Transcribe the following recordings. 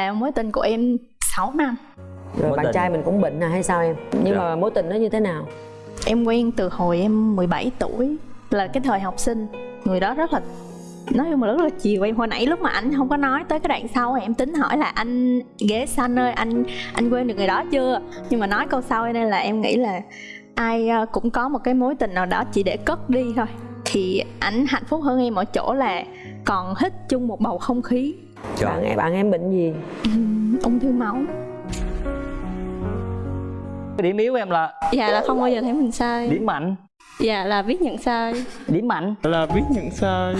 là mối tình của em 6 năm. Rồi Mối bạn tình. trai mình cũng bệnh à hay sao em? Nhưng Dạ. mà mối tình nó như thế nào? Em quen từ hồi em 17 tuổi là cái thời học sinh. Người đó rất là nói chung là rất là chiều em. Hồi nãy lúc mà anh không có nói tới cái đoạn sau em tính hỏi là anh ghế xanh ơi anh anh quên được người đó chưa? Nhưng mà nói câu sau nên là em nghĩ là ai ờ, cũng có một cái mối tình nào đó chỉ để cất đi thôi. Thì ảnh hạnh phúc hơn em ở chỗ là còn hít chung một bầu không khí Trời. bạn em bạn em bệnh gì? Ung thư máu. Cái điểm yếu em là dạ là không bao giờ thấy mình sai. Điểm mạnh. Dạ là biết nhận sai. Điểm mạnh. Là biết nhận sai.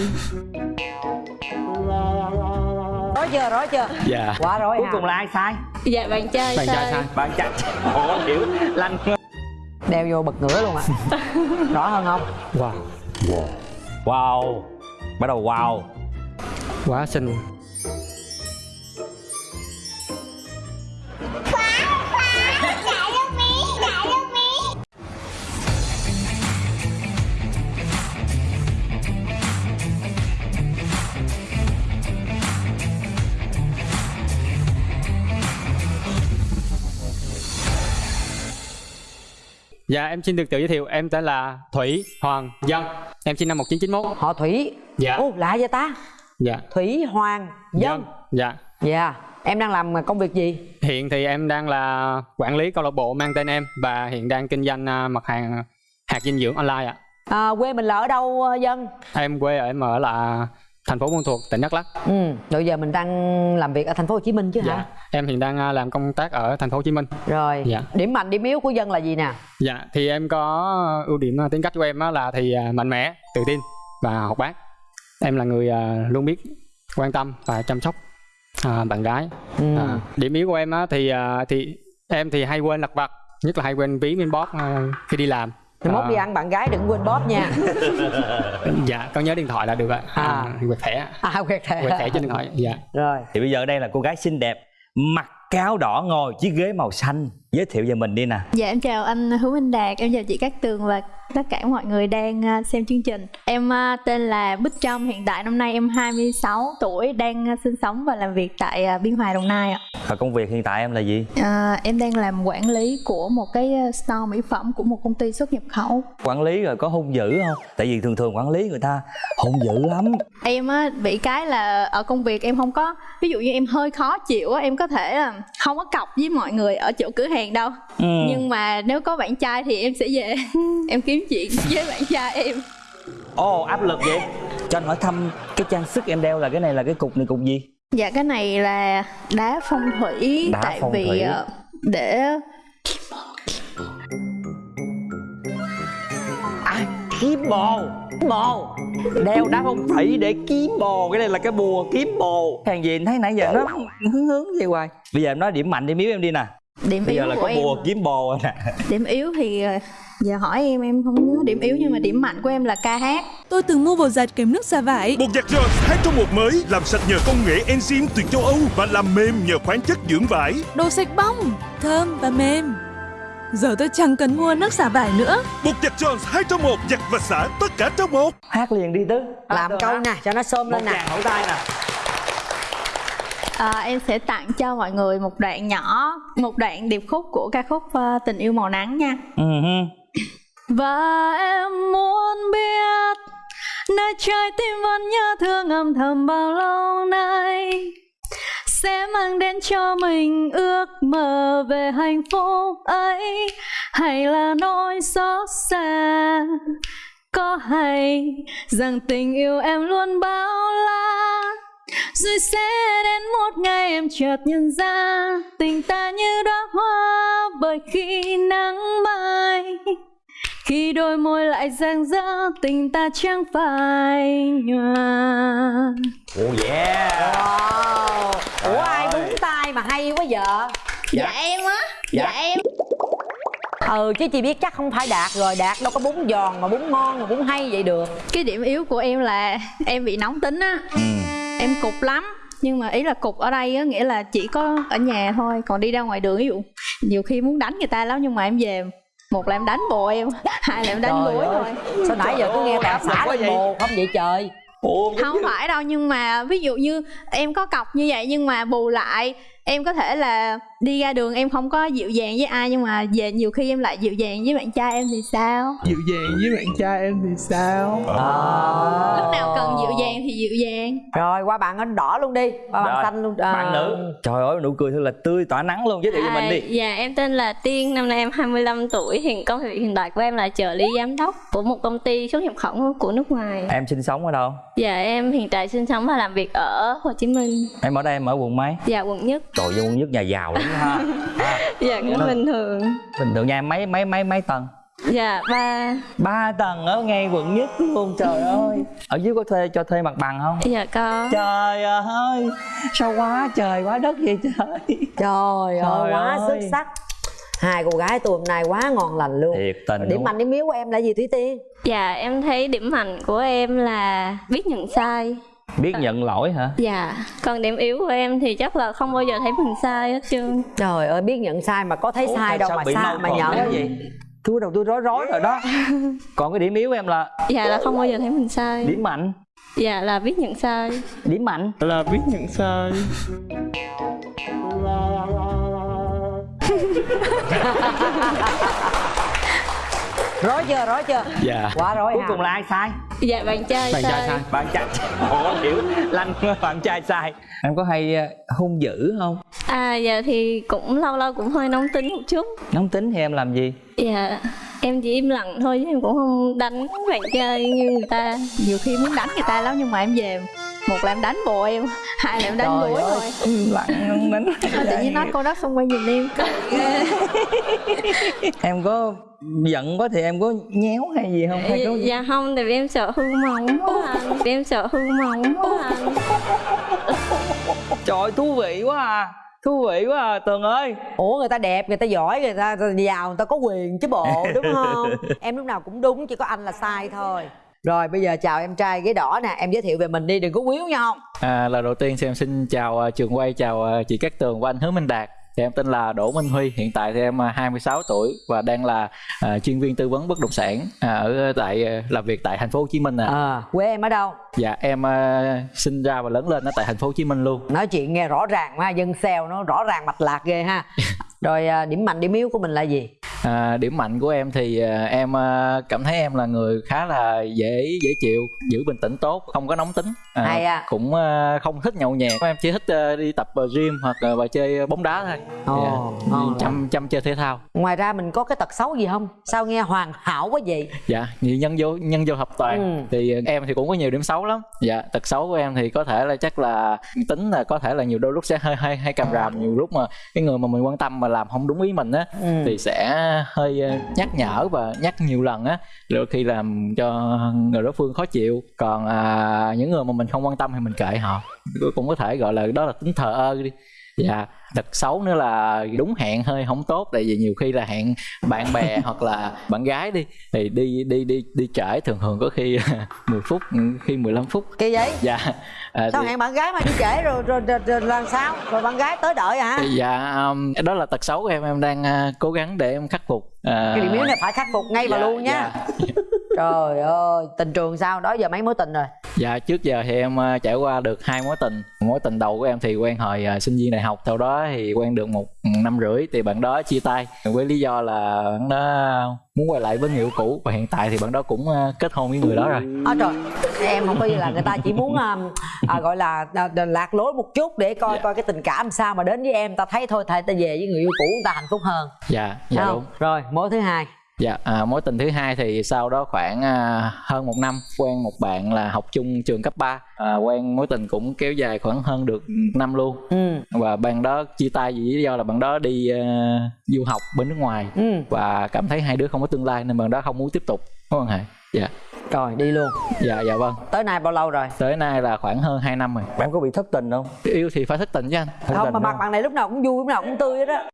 Rõ chưa rõ chưa? Dạ. Quá rồi cuối cùng là ai sai? Dạ bạn trai bạn sai, trai sai. bạn trai. Ủa hiểu lanh đeo vô bật ngửa luôn ạ. Rõ hơn không? Wow. Wow. Bắt đầu wow. Quá xinh Dạ em xin được tự giới thiệu. Em tên là Thủy Hoàng Dân. Em sinh năm 1991 họ thủy? Dạ. Ô lạ vậy ta? Dạ. Thủy hoàng dân. Dạ. Dạ. Em đang làm công việc gì? Hiện thì em đang là quản lý câu lạc bộ mang tên em Và hiện đang kinh doanh à, mặt hàng hạt dinh dưỡng online ạ. À, quê mình là ở đâu ờ, dân? Em quê ở em ở là thành phố Buôn Thuột, tỉnh Đắk Lắk. Ừ rồi giờ mình đang làm việc ở thành phố Hồ Chí Minh chứ Dạ hả Em hiện đang à, làm công tác ở thành phố Hồ Chí Minh. Rồi Dạ. điểm mạnh điểm yếu của dân là gì nè? Dạ thì em có ưu điểm à, tính cách của em là thì à, mạnh mẽ, tự tin và học bác. Em là người luôn biết quan tâm và chăm sóc bạn gái. Ừ. À, điểm yếu của em thì thì em thì hay quên lặt vặt nhất là hay quên ví inbox à, khi đi làm Thì mốt À, đi ăn bạn gái đừng quên bóp nha. Dạ con nhớ điện thoại là được ạ. À. à, quẹt thẻ. À quẹt thẻ. Quẹt thẻ trên điện thoại dạ. Rồi. Thì bây giờ đây là cô gái xinh đẹp mặt cáo đỏ ngồi chiếc ghế màu xanh giới thiệu về mình đi nè Dạ em chào anh Hữu Minh Đạt, em chào chị Cát Tường và tất cả mọi người đang à, xem chương trình. Em à, tên là Bích Trâm, hiện tại năm nay em 26 tuổi, đang à, sinh sống và làm việc tại Biên Hòa, Đồng Nai ạ. và công việc hiện tại em là gì À, em đang làm quản lý của một cái store mỹ phẩm của một công ty xuất nhập khẩu. quản lý rồi có hung dữ không tại vì thường thường quản lý người ta hung dữ lắm Em á, bị cái là ở công việc em không có, ví dụ như em hơi khó chịu á, em có thể là không có cọc với mọi người ở chỗ cửa hàng đâu. ừ. Nhưng mà nếu có bạn trai thì em sẽ về. Em kiếm chuyện với bạn trai em. ồ áp lực vậy. Cho anh hỏi thăm cái trang sức em đeo là cái này là cái cục này cục gì? Dạ cái này là đá phong thủy. Đá tại phong vì thủy. ờ, để à kiếm bồ. Bồ. Đeo đá phong thủy để kiếm bồ. Cái này là cái bùa kiếm bồ. Hàng gì thấy nãy giờ nó hướng hướng vậy hoài. Bây giờ em nói điểm mạnh điểm yếu em đi nè điểm bây yếu giờ là của có em. bùa kiếm bồ rồi nè Điểm yếu thì ờ, giờ hỏi em em không nhớ điểm yếu nhưng mà điểm mạnh của em là ca hát. Tôi từng mua bột giặt kèm nước xả vải. Bột giặt Jones 2 trong một mới làm sạch nhờ công nghệ enzyme từ châu Âu và làm mềm nhờ khoáng chất dưỡng vải. Đồ sạch bong, thơm và mềm. Giờ tôi chẳng cần mua nước xả vải nữa. Bột giặt Jones 2 trong một giặt và xả tất cả trong một. hát liền đi tứ làm câu nè cho nó xôm một lên nè hậu tay nè Ờ, em sẽ tặng cho mọi người một đoạn nhỏ, một đoạn điệp khúc của ca khúc ờ, Tình yêu màu nắng nha. hư. Và em muốn biết Nơi trái tim vẫn nhớ thương âm thầm bao lâu nay Sẽ mang đến cho mình ước mơ về hạnh phúc ấy Hay là nỗi xót xa Có hay rằng tình yêu em luôn bao la Rồi sẽ đến một ngày em chợt nhận ra Tình ta như đóa hoa bởi khi nắng mai khi đôi môi lại rạng rỡ tình ta chẳng phải nhòa. Oh yeah. Wow. Ủa ai ơi. búng tay mà hay quá vợ dạ, em á. Dạ. Dạ. em ừ chứ chị biết chắc không phải đạt rồi. Đạt đâu có bún giòn mà bún ngon mà bún hay vậy được. Cái điểm yếu của em là em bị nóng tính á. Ừ. em cục lắm. Nhưng mà ý là cục ở đây á nghĩa là chỉ có ở nhà thôi còn đi ra ngoài đường ví dụ nhiều khi muốn đánh người ta lắm nhưng mà em về một là em đánh bồ em hai là em đánh ơi, thôi. Sao nãy giờ cứ nghe lực xã lên vậy? bồ không vậy trời? Ủa không phải đâu nhưng mà ví dụ như em có cọc như vậy nhưng mà bù lại em có thể là đi ra đường em không có dịu dàng với ai nhưng mà về nhiều khi em lại dịu dàng với bạn trai em thì sao? Dịu dàng với bạn trai em thì sao? Ờ. lúc nào cần dịu dàng thì dịu dàng. Rồi qua bạn ấn đỏ luôn đi. Qua bạn xanh luôn. Ờ. bạn nữ. Trời ơi nụ cười thật là tươi tỏa nắng luôn. Giới thiệu cho mình đi. Dạ em tên là Tiên, năm nay em 25 tuổi. Hiện công việc hiện tại của em là trợ lý giám đốc Của một công ty xuất nhập khẩu của nước ngoài. Em sinh sống ở đâu? Dạ em hiện tại sinh sống và làm việc ở Hồ Chí Minh. Em ở đây em ở quận mấy? Dạ quận nhất trời ơi quận nhất nhà giàu lắm ha. À, Dạ cũng bình thường. Bình thường nhà em mấy mấy mấy mấy tầng? Dạ ba. Ba tầng ở ngay quận nhất luôn trời ơi. Ở dưới có thuê cho thuê mặt bằng không? Dạ có. Trời ơi sao quá trời quá đất vậy trời? Trời ơi Trời quá ơi. xuất sắc. Hai cô gái tôi hôm nay quá ngon lành luôn. Thiệt tình điểm mạnh điểm yếu của em là gì thúy tiên? Dạ em thấy điểm mạnh của em là biết nhận sai biết nhận lỗi hả? Dạ Còn điểm yếu của em thì chắc là không bao giờ thấy mình sai hết trơn. Trời ơi biết nhận sai mà có thấy Ủa, sai đâu mà sai mà nhận vậy tôi đầu tôi rối rối rồi đó. Còn cái điểm yếu của em là? Dạ là không bao giờ thấy mình sai. Điểm mạnh. Dạ là biết nhận sai. Điểm mạnh. Là biết nhận sai. Rối chưa rối chưa? Dạ. Quá rối cuối cùng là ai sai Dạ bạn trai bạn trai sai. bạn trai ủa hiểu lanh bạn trai sai. Em có hay ờ, hung dữ không? À dạ thì cũng lâu lâu cũng hơi nóng tính một chút. Nóng tính thì em làm gì Dạ em chỉ im lặng thôi chứ em cũng không đánh bạn trai như người ta. Nhiều khi muốn đánh người ta lắm nhưng mà em về một là em đánh bộ em hai là em đánh Trời ơi. thôi im lặng không đánh tự nhiên nói câu đó xong quay nhìn em. Em có giận quá thì em có nhéo hay gì không? Hay dạ, có dạ không tại vì em sợ hư móng quá anh em sợ hư móng quá anh trời thú vị quá à thú vị quá à tường ơi. Ủa người ta đẹp người ta giỏi người ta giàu người ta có quyền chứ bộ đúng không? Em lúc nào cũng đúng chỉ có anh là sai thôi. Rồi bây giờ chào em trai ghế đỏ nè em giới thiệu về mình đi đừng có quýu nhau. Không À, lời đầu tiên thì em xin chào à, trường quay, chào à, chị Cát Tường và anh Hứa Minh Đạt. Thì em tên là Đỗ Minh Huy, hiện tại thì em à, 26 tuổi và đang là à, chuyên viên tư vấn bất động sản à, ở tại à, làm việc tại thành phố Hồ Chí Minh à. à, quê em ở đâu Dạ em à, sinh ra và lớn lên ở tại thành phố Hồ Chí Minh luôn. nói chuyện nghe rõ ràng ha dân xèo nó rõ ràng mạch lạc ghê ha rồi à, điểm mạnh điểm yếu của mình là gì À, điểm mạnh của em thì à, em à, cảm thấy em là người khá là dễ dễ chịu, giữ bình tĩnh tốt, không có nóng tính. À, Hay à. Cũng à, không thích nhậu nhẹt. Em chỉ thích à, đi tập gym hoặc là và chơi bóng đá thôi. Dạ. ngon lắm. chăm chăm chơi thể thao. ngoài ra mình có cái tật xấu gì không sao nghe hoàn hảo quá vậy dạ nhân vô nhân vô hợp toàn Ừ. thì em thì cũng có nhiều điểm xấu lắm dạ tật xấu của em thì có thể là chắc là tính là có thể là nhiều đôi lúc sẽ hơi hơi hay cầm ràm nhiều lúc mà cái người mà mình quan tâm mà làm không đúng ý mình á Ừ. thì sẽ hơi ờ, nhắc nhở và nhắc nhiều lần á. Đôi khi làm cho người đối phương khó chịu còn à, những người mà mình không quan tâm thì mình kệ họ. Cũng có thể gọi là đó là tính thờ ơ đi dạ tật xấu nữa là đúng hẹn hơi không tốt tại vì nhiều khi là hẹn bạn bè hoặc là bạn gái đi thì đi đi đi đi trễ thường thường có khi 10 phút khi 15 phút. Cái giấy? Dạ à, sao thì- hẹn bạn gái mà đi trễ rồi rồi, rồi, rồi làm sao? Rồi bạn gái tới đợi hả? Dạ um, đó là tật xấu của em em đang à, cố gắng để em khắc phục À, cái điểm yếu này phải khắc phục ngay và dạ, luôn nha. dạ. trời ơi tình trường sao đó giờ mấy mối tình rồi? Dạ trước giờ thì em ờ, trải qua được hai mối tình. Mối tình đầu của em thì quen hồi ờ, sinh viên đại học Sau đó thì quen được một năm rưỡi Thì bạn đó chia tay. Với lý do là bạn đó muốn quay lại với người yêu cũ Và hiện tại thì bạn đó cũng ờ, kết hôn với người đó rồi. À, trời em không có gì là người ta chỉ muốn um, à, gọi là à, lạc lối một chút để coi Dạ. coi cái tình cảm sao mà đến với em. Ta thấy thôi thầy ta về với người yêu cũ ta hạnh phúc hơn. Dạ, dạ đúng. rồi mối thứ hai Dạ, à, mối tình thứ hai thì sau đó khoảng à, hơn một năm quen một bạn là học chung trường cấp 3 à, quen mối tình cũng kéo dài khoảng hơn được năm luôn. Ừ. Và bạn đó chia tay vì lý do là bạn đó đi ờ, du học bên nước ngoài. Ừ. Và cảm thấy hai đứa không có tương lai nên bạn đó không muốn tiếp tục mối quan hệ dạ. Rồi đi luôn. Dạ dạ vâng. Tới nay bao lâu rồi? Tới nay là khoảng hơn 2 năm rồi. Em có bị thất tình không? Yêu thì phải thất tình chứ anh. Thất không mà mặt bạn này lúc nào cũng vui lúc nào cũng tươi hết á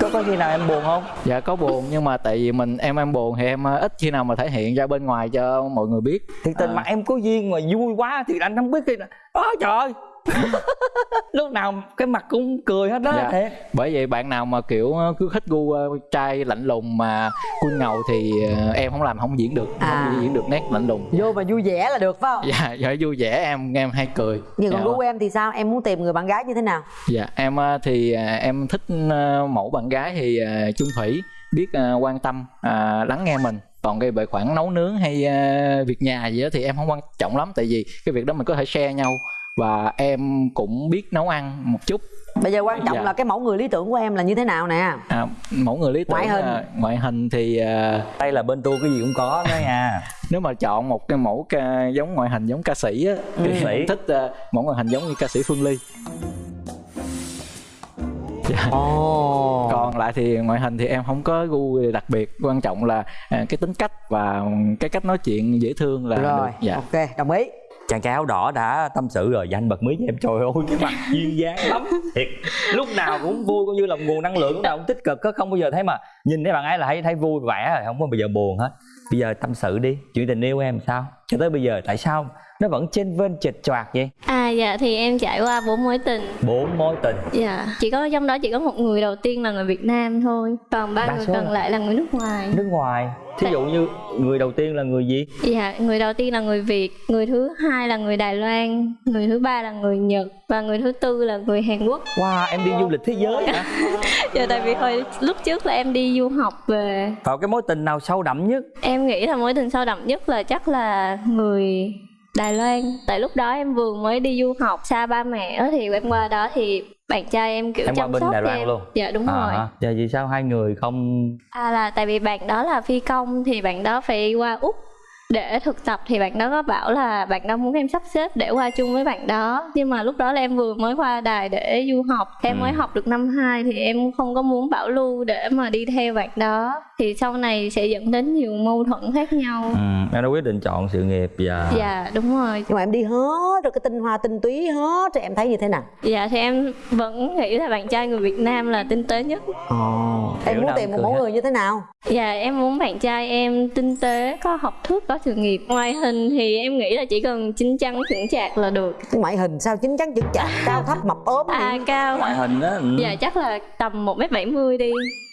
có có khi nào em buồn không? Dạ có buồn nhưng mà tại vì mình em em buồn thì em ờ, ít khi nào mà thể hiện ra bên ngoài cho mọi người biết. Thiệt tình À. mà em có duyên mà vui quá thì anh không biết khi nào. Đó trời ơi lúc nào cái mặt cũng cười hết đó Dạ. thiệt bởi vậy bạn nào mà kiểu ờ, cứ thích gu ờ, trai lạnh lùng mà cui ngầu thì ờ, em không làm không diễn được À. không diễn được nét lạnh lùng. Vô mà vui vẻ là được phải không? Dạ dạ vui vẻ em em hay cười. Nhưng còn dạ. gu em thì sao? Em muốn tìm người bạn gái như thế nào? Dạ em thì em thích mẫu bạn gái thì chung thủy biết quan tâm à, lắng nghe mình. Còn cái về khoản nấu nướng hay ờ, việc nhà gì đó thì em không quan trọng lắm tại vì cái việc đó mình có thể share nhau và em cũng biết nấu ăn một chút. Bây giờ quan trọng Dạ. là cái mẫu người lý tưởng của em là như thế nào nè. À, mẫu người lý tưởng Ngoại hình. là- ngoại hình thì ờ, đây là bên tôi cái gì cũng có đó nha. Nếu mà chọn một cái mẫu ca, giống ngoại hình giống ca sĩ á thì Ca sĩ. em thích ờ, mẫu ngoại hình giống như ca sĩ Phương Ly. Dạ. ồ. Còn lại thì ngoại hình thì em không có gu đặc biệt. Quan trọng là à, cái tính cách và cái cách nói chuyện dễ thương là rồi được. Dạ. ok đồng ý chàng trai áo đỏ đã tâm sự rồi. Và anh bật mí với em. Trời ơi, cái mặt duyên dáng lắm. Thiệt, lúc nào cũng vui cũng như là nguồn năng lượng lúc nào cũng tích cực có không bao giờ thấy mà nhìn thấy bạn ấy là thấy thấy vui vẻ rồi. Không có bao giờ buồn hết. Bây giờ tâm sự đi. Chuyện tình yêu em sao? Cho tới bây giờ, tại sao nó vẫn trên vên chệch choạc vậy? À dạ thì em trải qua bốn mối tình. Bốn mối tình? Dạ. Chỉ có trong đó chỉ có một người đầu tiên là người Việt Nam thôi Còn ba người còn là- lại là người nước ngoài. Nước ngoài. Thí dụ như người đầu tiên là người gì? Dạ, người đầu tiên là người Việt, người thứ hai là người Đài Loan, người thứ ba là người Nhật và người thứ tư là người Hàn Quốc. wow em đi du lịch thế giới hả? Dạ, tại vì hồi lúc trước là em đi du học về, vào cái mối tình nào sâu đậm nhất? Em nghĩ là mối tình sâu đậm nhất là chắc là người Đài Loan. Tại lúc đó em vừa mới đi du học xa ba mẹ thì em qua đó thì bạn trai em kiểu Em chăm bên sóc Đài Loan em. luôn? Dạ đúng rồi. à, giờ vì sao hai người không À là tại vì bạn đó là phi công thì bạn đó phải qua Úc để thực tập thì bạn đó có bảo là bạn đó muốn em sắp xếp để qua chung với bạn đó. Nhưng mà lúc đó là em vừa mới qua đài để du học. Em Ừ. mới học được năm 2 thì em không có muốn bảo lưu để mà đi theo bạn đó. Thì sau này sẽ dẫn đến nhiều mâu thuẫn khác nhau. Ừ, em đã quyết định chọn sự nghiệp và dạ đúng rồi. Nhưng mà em đi hết rồi cái tinh hoa tinh túy hết rồi em thấy như thế nào? Dạ thì em vẫn nghĩ là bạn trai người Việt Nam là tinh tế nhất. Ồ em muốn tìm một mẫu người như thế nào? Dạ em muốn bạn trai em tinh tế, có học thức, có sự nghiệp. Ngoài hình thì em nghĩ là chỉ cần chín chắn chững chạc là được. Ngoại hình sao chín chắn chững chạc? Cao thấp mập ốm À cao. Ngoại hình á ừ. Dạ chắc là tầm 1m70 đi.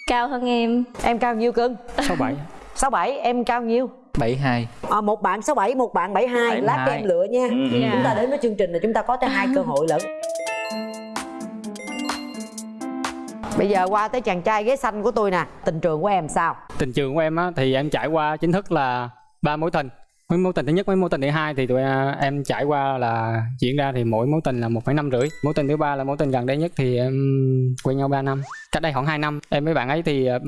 Cao hơn em. Em cao nhiêu cưng? Sáu bảy. Sáu bảy em cao nhiêu? 72 à, một bạn sáu bảy một bạn bảy hai. Lát cho 72. em lựa nha. Ừ, ừ. Dạ. chúng ta đến với chương trình là chúng ta có tới hai cơ hội lận. Bây giờ qua tới chàng trai ghế xanh của tôi nè. Tình trường của em sao? Tình trường của em á thì em trải qua chính thức là ba mối tình. Mối mối tình thứ nhất với mối tình thứ hai thì tụi à, em trải qua là diễn ra thì mỗi mối tình là một năm rưỡi. Mối tình thứ ba là mối tình gần đây nhất thì em quen nhau 3 năm. Cách đây khoảng 2 năm em với bạn ấy thì à,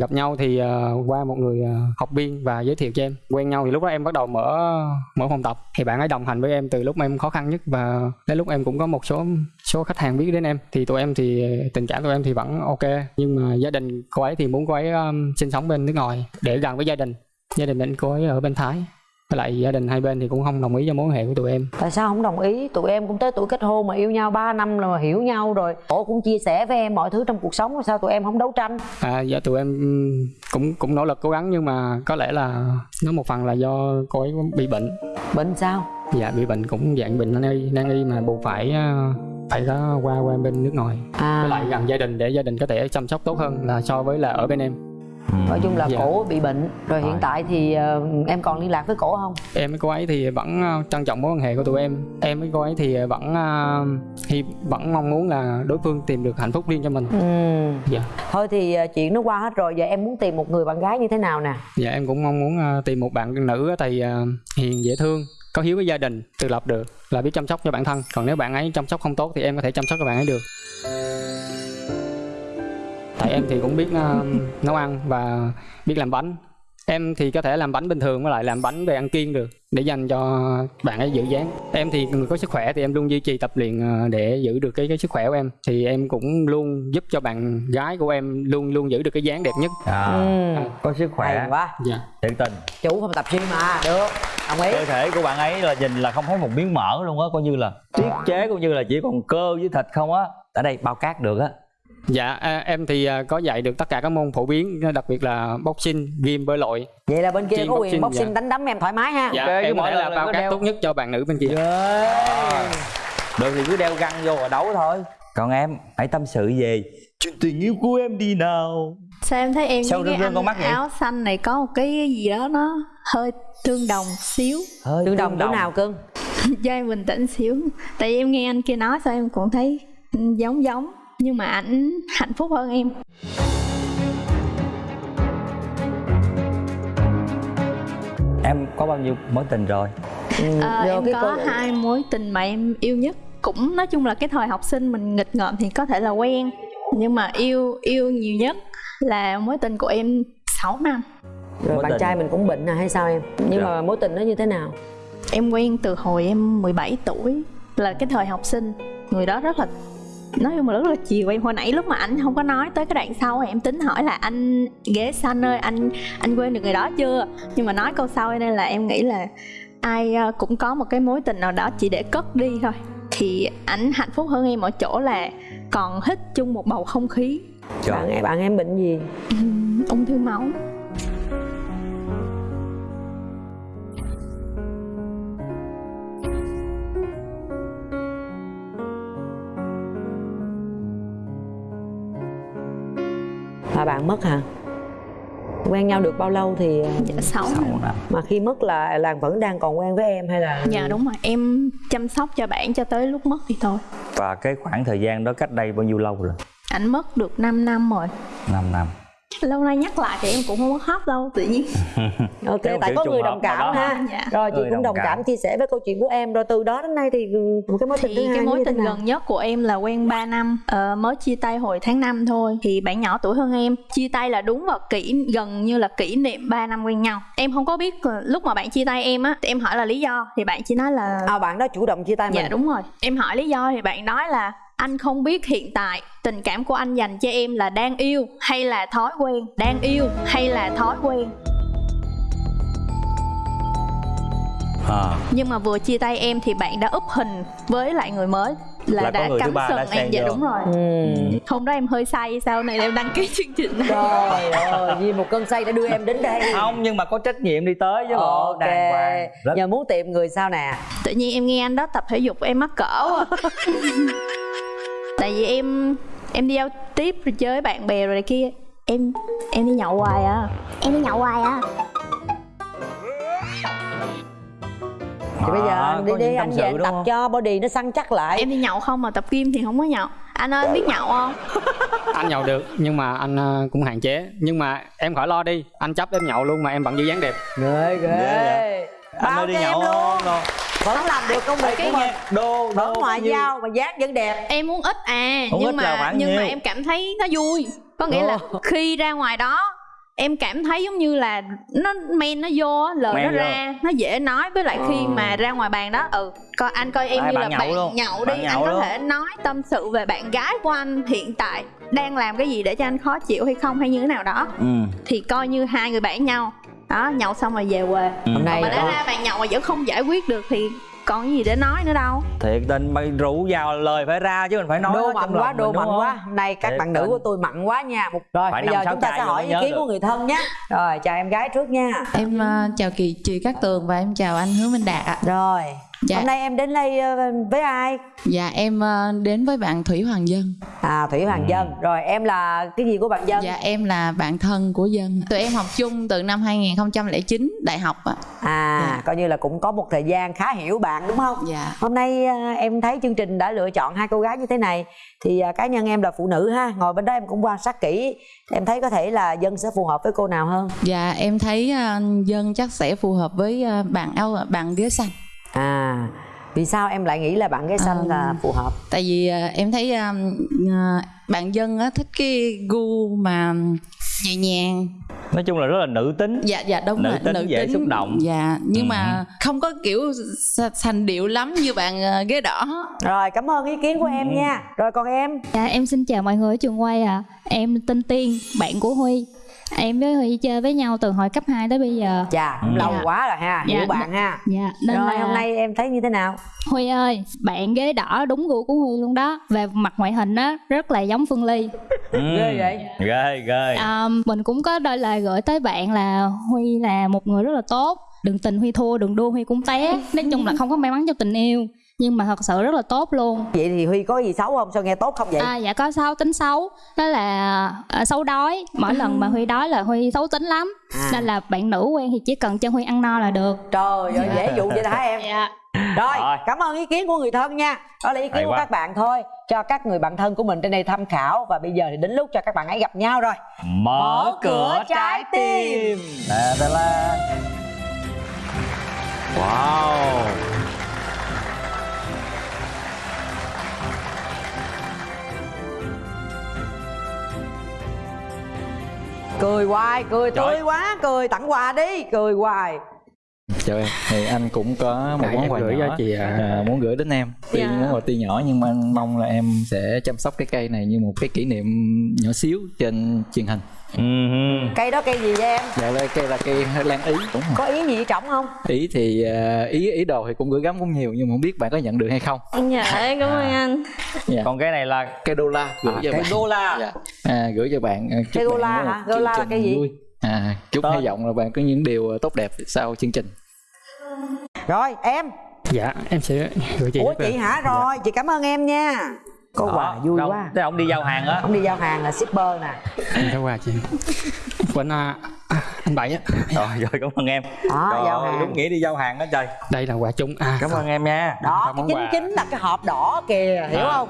gặp nhau thì à, qua một người học viên và giới thiệu cho em. Quen nhau thì lúc đó em bắt đầu mở mở phòng tập. Thì bạn ấy đồng hành với em từ lúc em khó khăn nhất và đến lúc em cũng có một số số khách hàng biết đến em. Thì tụi em thì tình cảm tụi em thì vẫn ok. Nhưng mà gia đình cô ấy thì muốn cô ấy um, sinh sống bên nước ngoài để gần với gia đình gia đình bên cô ấy ở bên thái. Với lại gia đình hai bên thì cũng không đồng ý cho mối quan hệ của tụi em. Tại sao không đồng ý? Tụi em cũng tới tuổi kết hôn mà yêu nhau 3 năm rồi mà hiểu nhau rồi. Cổ cũng chia sẻ với em mọi thứ trong cuộc sống sao tụi em không đấu tranh? À dạ tụi em cũng cũng nỗ lực cố gắng nhưng mà có lẽ là nó một phần là do cô ấy bị bệnh. Bệnh sao? Dạ bị bệnh cũng dạng bệnh nan y nan y mà buộc phải uh, phải có qua qua bên nước ngoài. À. Với lại gần gia đình để gia đình có thể chăm sóc tốt hơn là so với là ở bên em nói chung là Dạ. cổ bị bệnh. Rồi hiện tại thì ờ, em còn liên lạc với cổ không? Em với cô ấy thì vẫn ờ, trân trọng mối quan hệ của tụi em. Em với cô ấy thì vẫn hy vẫn mong muốn là đối phương tìm được hạnh phúc riêng cho mình. Ừ. dạ. Thôi thì chuyện nó qua hết rồi. Giờ em muốn tìm một người bạn gái như thế nào nè? Dạ em cũng mong muốn ờ, tìm một bạn nữ thì ờ, hiền dễ thương có hiếu với gia đình tự lập được là biết chăm sóc cho bản thân. Còn nếu bạn ấy chăm sóc không tốt thì em có thể chăm sóc cho bạn ấy được tại em thì cũng biết ờ, nấu ăn và biết làm bánh. Em thì có thể làm bánh bình thường với lại làm bánh về ăn kiêng được để dành cho bạn ấy giữ dáng. Em thì người có sức khỏe thì em luôn duy trì tập luyện ờ, để giữ được cái cái sức khỏe của em. Thì em cũng luôn giúp cho bạn gái của em luôn luôn giữ được cái dáng đẹp nhất. À, ừ. có sức khỏe. Hay quá. Dạ. Thiệt tình. Chủ phòng tập gym mà. Được. Đồng ý. Cơ thể của bạn ấy là nhìn là không thấy một miếng mỡ luôn á coi như là tiết chế cũng như là chỉ còn cơ với thịt không á. Ở đây bao cát được á Dạ, à, em thì à, có dạy được tất cả các môn phổ biến, đặc biệt là boxing, gym, bơi lội. vậy là bên kia có quyền boxing, boxing dạ. đánh đấm em thoải mái ha Dạ, Ok, chứ em có mỗi là bao cát đeo- tốt nhất cho bạn nữ bên kia. yeah. được thì cứ đeo găng vô và đấu thôi còn em hãy tâm sự về chuyện tình yêu của em đi nào sao em thấy em Sao cái rưng con anh mắt vậy? áo xanh này có một cái gì đó nó hơi tương đồng xíu hơi tương đồng chỗ nào cưng cho em bình tĩnh xíu tại vì em nghe anh kia nói sao em cũng thấy giống giống nhưng mà ảnh hạnh phúc hơn em. Em có bao nhiêu mối tình rồi? Ờ, vô em cái có câu- hai mối tình mà em yêu nhất. Cũng nói chung là cái thời học sinh mình nghịch ngợm thì có thể là quen. Nhưng mà yêu yêu nhiều nhất là mối tình của em 6 năm. Rồi Mối bạn tình. trai mình cũng bệnh à hay sao em? Nhưng Dạ. mà mối tình nó như thế nào? Em quen từ hồi em 17 tuổi là cái thời học sinh. Người đó rất là nói chung là rất là chiều em. Hồi nãy lúc mà anh không có nói tới cái đoạn sau em tính hỏi là anh ghế xanh ơi anh anh quên được người đó chưa? Nhưng mà nói câu sau nên là em nghĩ là ai ờ, cũng có một cái mối tình nào đó chỉ để cất đi thôi. Thì ảnh hạnh phúc hơn em ở chỗ là còn hít chung một bầu không khí. Bạn em bạn em bệnh gì? Ung thư máu là bạn mất hả? Quen nhau được bao lâu thì dạ sáu Sáu năm. mà khi mất là là vẫn đang còn quen với em hay là dạ đúng rồi. Em chăm sóc cho bạn cho tới lúc mất thì thôi. Và cái khoảng thời gian đó cách đây bao nhiêu lâu rồi? Ảnh mất được 5 năm rồi. 5 năm lâu nay nhắc lại thì em cũng không có khóc đâu tự nhiên. Ok Cái tại có người đồng cảm đó. ha. Dạ. rồi chị Người cũng đồng đồng cảm. cảm. chia sẻ với câu chuyện của em. Rồi từ đó đến nay thì một cái mối tình thứ thì hai cái mối tình gần nhất của em là quen 3 năm. Ờ, mới chia tay hồi tháng 5 thôi. Thì bạn nhỏ tuổi hơn em. Chia tay là đúng vào kỷ gần như là kỷ niệm 3 năm quen nhau. Em không có biết là lúc mà bạn chia tay em á thì em hỏi là lý do. Thì bạn chỉ nói là à bạn đó chủ động chia tay mình. dạ đúng rồi. Em hỏi lý do thì bạn nói là anh không biết hiện tại tình cảm của anh dành cho em là đang yêu hay là thói quen? Đang yêu hay là thói quen? À, nhưng mà vừa chia tay em thì bạn đã úp hình với lại người mới là, Là đã người thứ cắm sừng em. dạ vô. đúng rồi. Ừ. hôm đó em hơi say sau này em đăng ký chương trình này? Trời ơi vì một cơn say đã đưa em đến đây. Không nhưng mà có trách nhiệm đi tới chứ bộ ok. đàng hoàng. Rất giờ muốn tìm người sao nè? Tự nhiên em nghe anh đó tập thể dục em mắc cỡ quá tại vì em em đi giao tiếp rồi chơi với bạn bè rồi này kia. Em em đi nhậu hoài à. Em đi nhậu hoài à? Thì bây giờ À, anh đi đi anh về anh tập không? cho body nó săn chắc lại. Em đi nhậu không mà tập gym thì không có nhậu. Anh ơi anh biết nhậu không? Anh nhậu được nhưng mà anh ờ, cũng hạn chế. Nhưng mà em khỏi lo đi anh chấp em nhậu luôn mà em vẫn giữ dáng đẹp. Ghê ghê. Ghê anh bao ơi đi nhậu luôn. không? Đâu. Vẫn làm được công việc của mình đô vẫn đô ngoại giao mà dáng vẫn đẹp em muốn ít à Muốn nhưng ít mà nhưng mà nhiêu? em cảm thấy nó vui có nghĩa là khi ra ngoài đó em cảm thấy giống như là nó men nó vô á, lời Men nó vô. ra nó dễ nói với lại khi Ờ. mà ra ngoài bàn đó ừ coi anh coi em À, như bạn là nhậu bạn luôn. nhậu Bạn đi nhậu anh có luôn. thể nói tâm sự về bạn gái của anh hiện tại đang làm cái gì để cho anh khó chịu hay không hay như thế nào đó ừ. thì coi như hai người bạn nhau đó nhậu xong rồi về quê Ừ. hôm nay mà đã ra bàn nhậu mà vẫn không giải quyết được thì còn cái gì để nói nữa đâu thiệt tình mày rủ vào lời phải ra chứ mình phải nói đô mạnh quá đô mạnh quá hôm nay các Thiệt bạn nữ tình. của tôi mặn quá nha Một- rồi Phải bây giờ chúng ta sẽ hỏi ý kiến được. của người thân nhé rồi chào em gái trước nha Em ờ, chào chị chị Cát Tường và em chào anh Hứa Minh Đạt ạ. rồi Dạ. hôm nay em đến đây ờ, với ai Dạ em ờ, đến với bạn Thủy Hoàng Dân. à thủy hoàng Ừ. dân rồi em là cái gì của bạn dân Dạ em là bạn thân của Dân. Tụi em học chung từ năm 2009 đại học ạ. à Dạ. coi như là cũng có một thời gian khá hiểu bạn đúng không Dạ. hôm nay à, em thấy chương trình đã lựa chọn hai cô gái như thế này thì cá nhân em là phụ nữ ha ngồi bên đó em cũng quan sát kỹ em thấy có thể là dân sẽ phù hợp với cô nào hơn Dạ em thấy ờ, Dân chắc sẽ phù hợp với ờ, bạn áo bạn ghế xanh. À vì sao em lại nghĩ là bạn ghế xanh À, là phù hợp? Tại vì ờ, em thấy ờ, ờ, bạn Dân á, thích cái gu mà nhẹ nhàng. Nói chung là rất là nữ tính. Dạ dạ đúng Nữ rồi tính, dễ xúc động. dạ nhưng Ừ. mà không có kiểu sành điệu lắm như bạn ờ, ghế đỏ. Rồi cảm ơn ý kiến của Ừ. em nha. Rồi còn em? Dạ em xin chào mọi người ở trường quay ạ. Em tên Tiên, bạn của Huy Em với Huy chơi với nhau từ hồi cấp 2 tới bây giờ. Chà cũng Ừ. lâu Dạ. quá rồi ha Dạ, hiểu bạn ha. Dạ nên rồi là hôm nay em thấy như thế nào? Huy ơi, bạn ghế đỏ đúng gu của Huy luôn đó. Về mặt ngoại hình á, rất là giống Phương Ly. Ừ. ghê vậy? Ghê ghê. À, Mình cũng có đôi lời gửi tới bạn là Huy là một người rất là tốt. Đừng tình Huy thua, đừng đua Huy cũng té. Nói chung là không có may mắn trong tình yêu nhưng mà thật sự rất là tốt luôn. Vậy thì huy có gì xấu không? Sao nghe tốt không vậy? À dạ có xấu tính xấu. Đó là à, xấu đói. Mỗi lần mà huy đói là huy xấu tính lắm. À. nên là bạn nữ quen thì chỉ cần cho huy ăn no là được. Trời ơi dễ dụ vậy đó hả em? Dạ. Rồi, Rồi. cảm ơn ý kiến của người thân nha. Đó là ý kiến Hay của quá. các bạn thôi. Cho các người bạn thân của mình trên đây tham khảo. Và bây giờ thì đến lúc cho các bạn ấy gặp nhau rồi. Mở cửa trái tim. Đà, đà, la. wow cười hoài cười Trời. tươi quá cười tặng quà đi cười hoài chào em thì anh cũng có một món quà gửi nhỏ cho chị ạ. à, muốn gửi đến em tuy Dạ. món quà tuy nhỏ nhưng mà anh mong là em sẽ chăm sóc cái cây này như một cái kỷ niệm nhỏ xíu trên truyền hình Ừm. cây đó cây gì vậy em? Dạ là cây là cây lan ý. Đúng rồi. Có ý gì trọng không? Ý thì à, ý ý đồ thì cũng gửi gắm cũng nhiều nhưng mà không biết bạn có nhận được hay không. Dạ cảm ơn anh. Dạ. còn cái này là cây đô la gửi à, cho cái bạn. đô la. Dạ. à, gửi cho bạn chúc Cây đô la hả? Đô la là cây gì? vui. à chúc Tên. hy vọng là bạn có những điều tốt đẹp sau chương trình. Rồi em. Dạ em sẽ gửi chị ủa chị hả? Rồi chị cảm ơn em nha có Đó, quà vui đâu, quá. thế ông đi giao hàng á. Ông đi giao hàng là shipper nè. Em có quà chị. Quên à, à, anh bảy á. Rồi rồi cảm ơn em. Đó Trời giao hàng. đúng nghĩa đi giao hàng đó trời. Đây là quà chung. À cảm ơn em nha. Đó cái chính chính là cái hộp đỏ kìa hiểu À. không?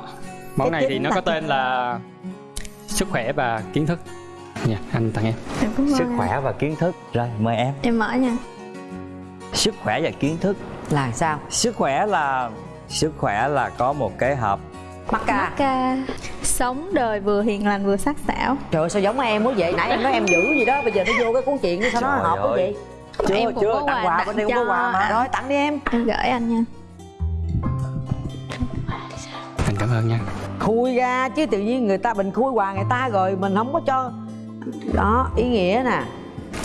Món Cái này thì nó có tên là sức khỏe và kiến thức. Dạ anh tặng em. Sức anh. khỏe và kiến thức. Rồi mời em. Em mở nha. Sức khỏe và kiến thức. Là sao? Sức khỏe là sức khỏe là có một cái hộp mắc ca Macca sống đời vừa hiền lành vừa sắc sảo. Trời ơi sao giống em quá vậy? Nãy em nói em giữ gì đó bây giờ nó vô cái cuốn chuyện nó sao nó hợp quá vậy? Chưa Em cũng chưa có tặng quà bên đây cũng có quà mà. anh. rồi tặng đi em. Em gửi anh nha. Anh cảm ơn nha. Khui ra chứ tự nhiên người ta mình khui quà người ta rồi mình không có cho. Đó ý nghĩa nè.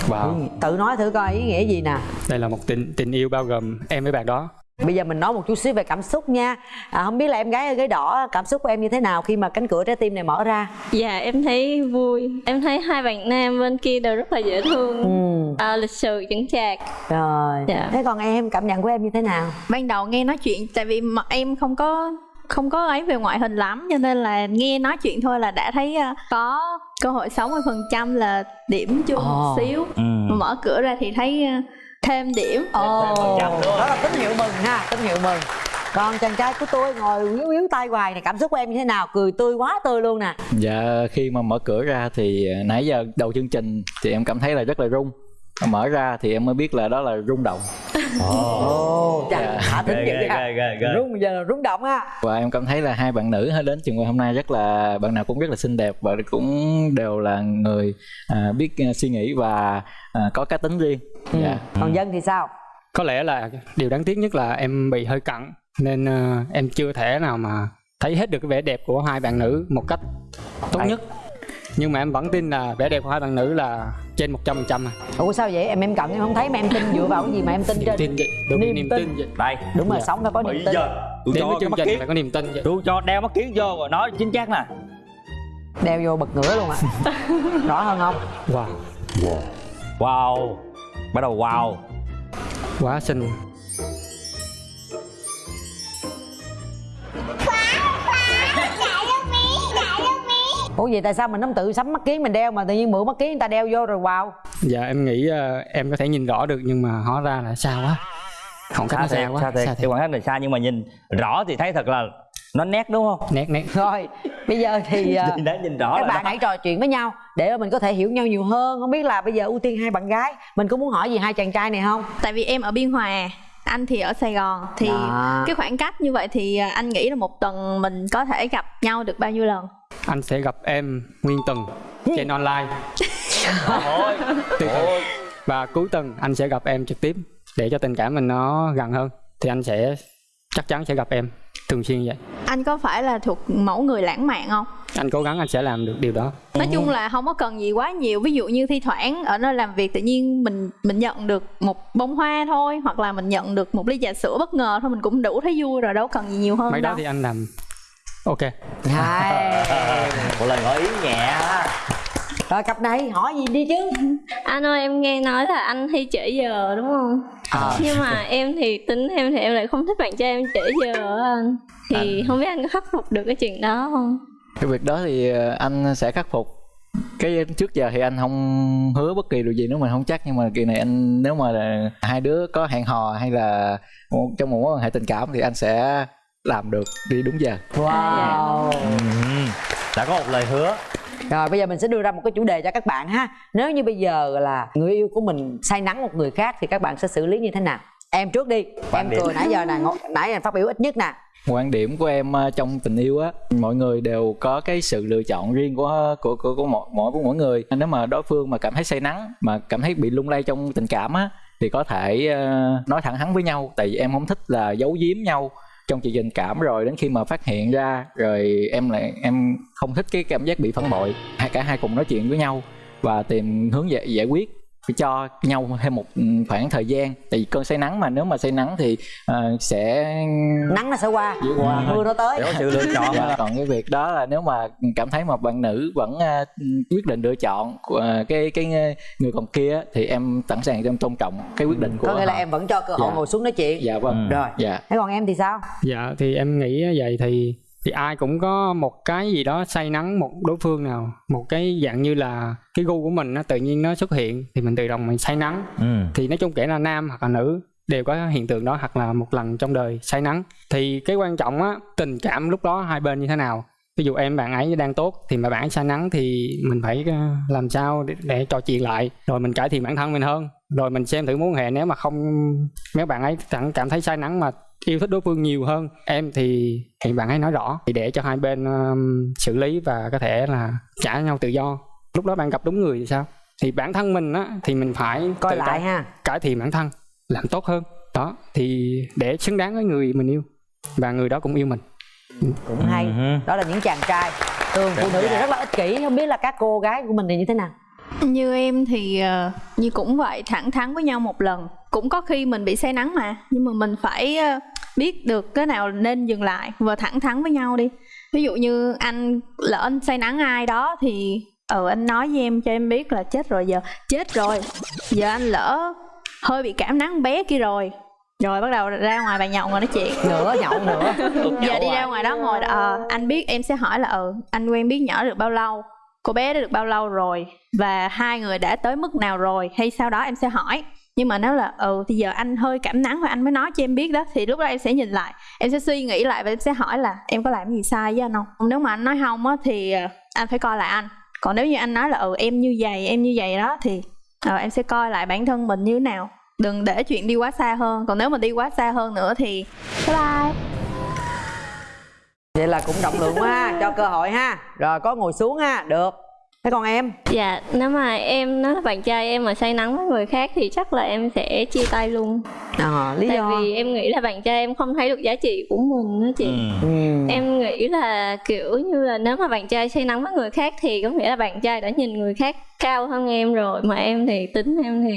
Wow. Tự nói thử coi ý nghĩa gì nè. Đây là một tình tình yêu bao gồm em với bạn đó bây giờ mình nói một chút xíu về cảm xúc nha. À, không biết là em gái ở ghế đỏ cảm xúc của em như thế nào khi mà cánh cửa trái tim này mở ra? Dạ em thấy vui. Em thấy hai bạn nam bên kia đều rất là dễ thương. Ừ. À, lịch sự chững chạc. Rồi. Dạ. thế còn em cảm nhận của em như thế nào? Ban đầu nghe nói chuyện tại vì mặt em không có không có ấy về ngoại hình lắm cho nên là nghe nói chuyện thôi là đã thấy ờ, có cơ hội 60% là điểm chung Ồ. một xíu. Ừ. mà mở cửa ra thì thấy ờ, thêm điểm. Ồ. phần trăm nữa. đó là tín hiệu mừng ha tín hiệu mừng. Còn chàng trai của tôi ngồi yếu yếu tay hoài này cảm xúc của em như thế nào? Cười tươi quá tươi luôn nè. Dạ khi mà mở cửa ra thì à, nãy giờ đầu chương trình thì em cảm thấy là rất là rung. Mở ra thì em mới biết là đó là rung động. Ồ. Dạ. thả tính ghê rung giờ là rung động ha Và em cảm thấy là hai bạn nữ đến trường quay hôm nay rất là bạn nào cũng rất là xinh đẹp và cũng đều là người à, biết à, suy nghĩ và à, có cá tính riêng Dạ. Còn dân thì sao? Có lẽ là điều đáng tiếc nhất là em bị hơi cận nên ờ, em chưa thể nào mà thấy hết được cái vẻ đẹp của hai bạn nữ một cách tốt Ai? nhất. Nhưng mà em vẫn tin là vẻ đẹp của hai bạn nữ là trên 100% phần trăm à. ủa sao vậy? Em em cận em không thấy mà em tin dựa vào cái gì mà em tin niềm trên tin vậy Niềm niềm tin. tin vậy. Đây. Đúng rồi Dạ. sống phải có niềm bây tin. giờ tôi đến cho chương mắt trình kiến phải có niềm tin vậy. Tôi cho đeo mắt kiến vô rồi nói chính xác nè. Đeo vô bật ngửa luôn à rõ hơn không? Wow. Wow bắt đầu wow. Quá xinh. Ủa vậy tại sao mình không tự sắm mắt kiến mình đeo mà tự nhiên mượn mắt kiến người ta đeo vô rồi wow. Dạ em nghĩ ờ, em có thể nhìn rõ được nhưng mà hóa ra là xa quá. Khoảng cách xa nó xa thiệt quá xa thiệt. xa cái khoảng cách này xa nhưng mà nhìn rõ thì thấy thật là nó nét đúng không? Nét nét. Rồi bây giờ thì à, nhìn đã nhìn rõ các bạn đó. hãy trò chuyện với nhau để mình có thể hiểu nhau nhiều hơn. Không biết là bây giờ ưu tiên hai bạn gái mình có muốn hỏi gì hai chàng trai này không? Tại vì em ở biên hòa anh thì ở sài gòn. Thì Đó. cái khoảng cách như vậy thì ờ, anh nghĩ là một tuần mình có thể gặp nhau được bao nhiêu lần? Anh sẽ gặp em nguyên tuần trên online. Ôi, Tuyệt vời. ôi. và cuối tuần anh sẽ gặp em trực tiếp để cho tình cảm mình nó gần hơn. Thì anh sẽ chắc chắn sẽ gặp em thường xuyên vậy? Anh có phải là thuộc mẫu người lãng mạn không? Anh cố gắng anh sẽ làm được điều đó. Nói chung là không có cần gì quá nhiều. Ví dụ như thi thoảng ở nơi làm việc tự nhiên mình mình nhận được một bông hoa thôi hoặc là mình nhận được một ly trà sữa bất ngờ thôi mình cũng đủ thấy vui rồi đâu cần gì nhiều hơn mấy đó đâu. thì anh làm. Ok. Hai một lời ngỏ ý nhẹ ha rồi cặp này hỏi gì đi chứ? Anh ơi em nghe nói là anh hay trễ giờ đúng không? À. nhưng mà em thì tính em thì em lại không thích bạn trai em trễ giờ anh. Thì không biết anh có khắc phục được cái chuyện đó không? Cái việc đó thì ờ, anh sẽ khắc phục. Cái trước giờ thì anh không hứa bất kỳ điều gì nếu mình không chắc nhưng mà kỳ này anh nếu mà là hai đứa có hẹn hò hay là một- trong một mối quan hệ tình cảm thì anh sẽ làm được đi đúng giờ. Wow. Ừm, đã có một lời hứa Rồi bây giờ mình sẽ đưa ra một cái chủ đề cho các bạn ha. Nếu như bây giờ là người yêu của mình say nắng một người khác Thì các bạn sẽ xử lý như thế nào? Em trước đi. Quan Em điểm. cười nãy giờ nè Nãy em phát biểu ít nhất nè. Quan điểm của em ờ, trong tình yêu á mọi người đều có cái sự lựa chọn riêng của của của, của mỗi mỗi mỗi người. Nếu mà đối phương mà cảm thấy say nắng mà cảm thấy bị lung lay trong tình cảm á thì có thể ờ, nói thẳng thắn với nhau. Tại vì em không thích là giấu giếm nhau trong chuyện tình cảm rồi đến khi mà phát hiện ra rồi em lại em không thích cái cảm giác bị phản bội. Hai cả hai cùng nói chuyện với nhau và tìm hướng giải, giải quyết phải cho nhau thêm một ừ, khoảng thời gian. Tại vì cơn say nắng mà nếu mà say nắng thì ờ, sẽ Nắng nó sẽ qua. Chỉ qua thôi. Mưa nó tới. Để có sự lựa chọn. Dạ, còn cái việc đó là nếu mà cảm thấy một bạn nữ vẫn à, quyết định lựa chọn à, cái cái người còn kia thì em sẵn sàng em tôn trọng cái quyết định của Có nghĩa là em vẫn cho cơ hội Dạ. ngồi xuống nói chuyện. Dạ vâng. Rồi. Dạ. Thế còn em thì sao? Dạ thì em nghĩ vậy thì thì ai cũng có một cái gì đó say nắng một đối phương nào một cái dạng như là cái gu của mình nó tự nhiên nó xuất hiện thì mình tự động mình say nắng. Ừ. thì nói chung kể là nam hoặc là nữ đều có hiện tượng đó hoặc là một lần trong đời say nắng. Thì cái quan trọng á tình cảm lúc đó hai bên như thế nào? Ví dụ em bạn ấy đang tốt thì mà bạn ấy say nắng thì mình phải ờ, làm sao để, để trò chuyện lại rồi mình cải thiện bản thân mình hơn. Rồi mình xem thử mối quan hệ nếu mà không mấy bạn ấy chẳng cảm thấy say nắng mà yêu thích đối phương nhiều hơn. Em thì thì bạn ấy nói rõ. Thì để cho hai bên um, xử lý và có thể là trả nhau tự do. Lúc đó bạn gặp đúng người thì sao? Thì bản thân mình á thì mình phải Coi lại cải, ha. cải thiện bản thân làm tốt hơn. Đó thì để xứng đáng với người mình yêu và người đó cũng yêu mình. Cũng hay. Đó là những chàng trai. Thường phụ nữ thì rất là ích kỷ Không biết là các cô gái của mình thì như thế nào? Như em thì ờ, như cũng vậy thẳng thắn với nhau một lần. Cũng có khi mình bị say nắng mà nhưng mà mình phải ờ, biết được cái nào nên dừng lại và thẳng thắn với nhau đi. Ví dụ như anh lỡ anh say nắng ai đó thì ừ anh nói với em cho em biết là chết rồi giờ chết rồi giờ anh lỡ hơi bị cảm nắng bé kia rồi. Rồi bắt đầu ra ngoài bàn nhậu ngồi nói chuyện. Nữa nhậu nữa. Giờ đi ra ngoài đó ngồi ờ anh biết em sẽ hỏi là ừ anh quen biết nhỏ được bao lâu? Cô bé đã được bao lâu rồi? Và hai người đã tới mức nào rồi? Hay sau đó em sẽ hỏi nhưng mà nếu là ừ thì giờ anh hơi cảm nắng và anh mới nói cho em biết đó thì lúc đó em sẽ nhìn lại. Em sẽ suy nghĩ lại và em sẽ hỏi là em có làm gì sai với anh không? Nếu mà anh nói không á thì ờ, anh phải coi lại anh. Còn nếu như anh nói là ừ em như vậy em như vậy đó thì ừ, em sẽ coi lại bản thân mình như thế nào. Đừng để chuyện đi quá xa hơn. Còn nếu mà đi quá xa hơn nữa thì bye bye. Vậy là cũng rộng lượng quá ha Cho cơ hội ha. Rồi có ngồi xuống ha Được. Thế còn em? Dạ nếu mà em nói là bạn trai em mà say nắng với người khác thì chắc là em sẽ chia tay luôn. À, lý tại do? vì em nghĩ là bạn trai em không thấy được giá trị của mình đó chị. Ừ. em nghĩ là kiểu như là nếu mà bạn trai say nắng với người khác thì có nghĩa là bạn trai đã nhìn người khác cao hơn em rồi mà em thì tính em thì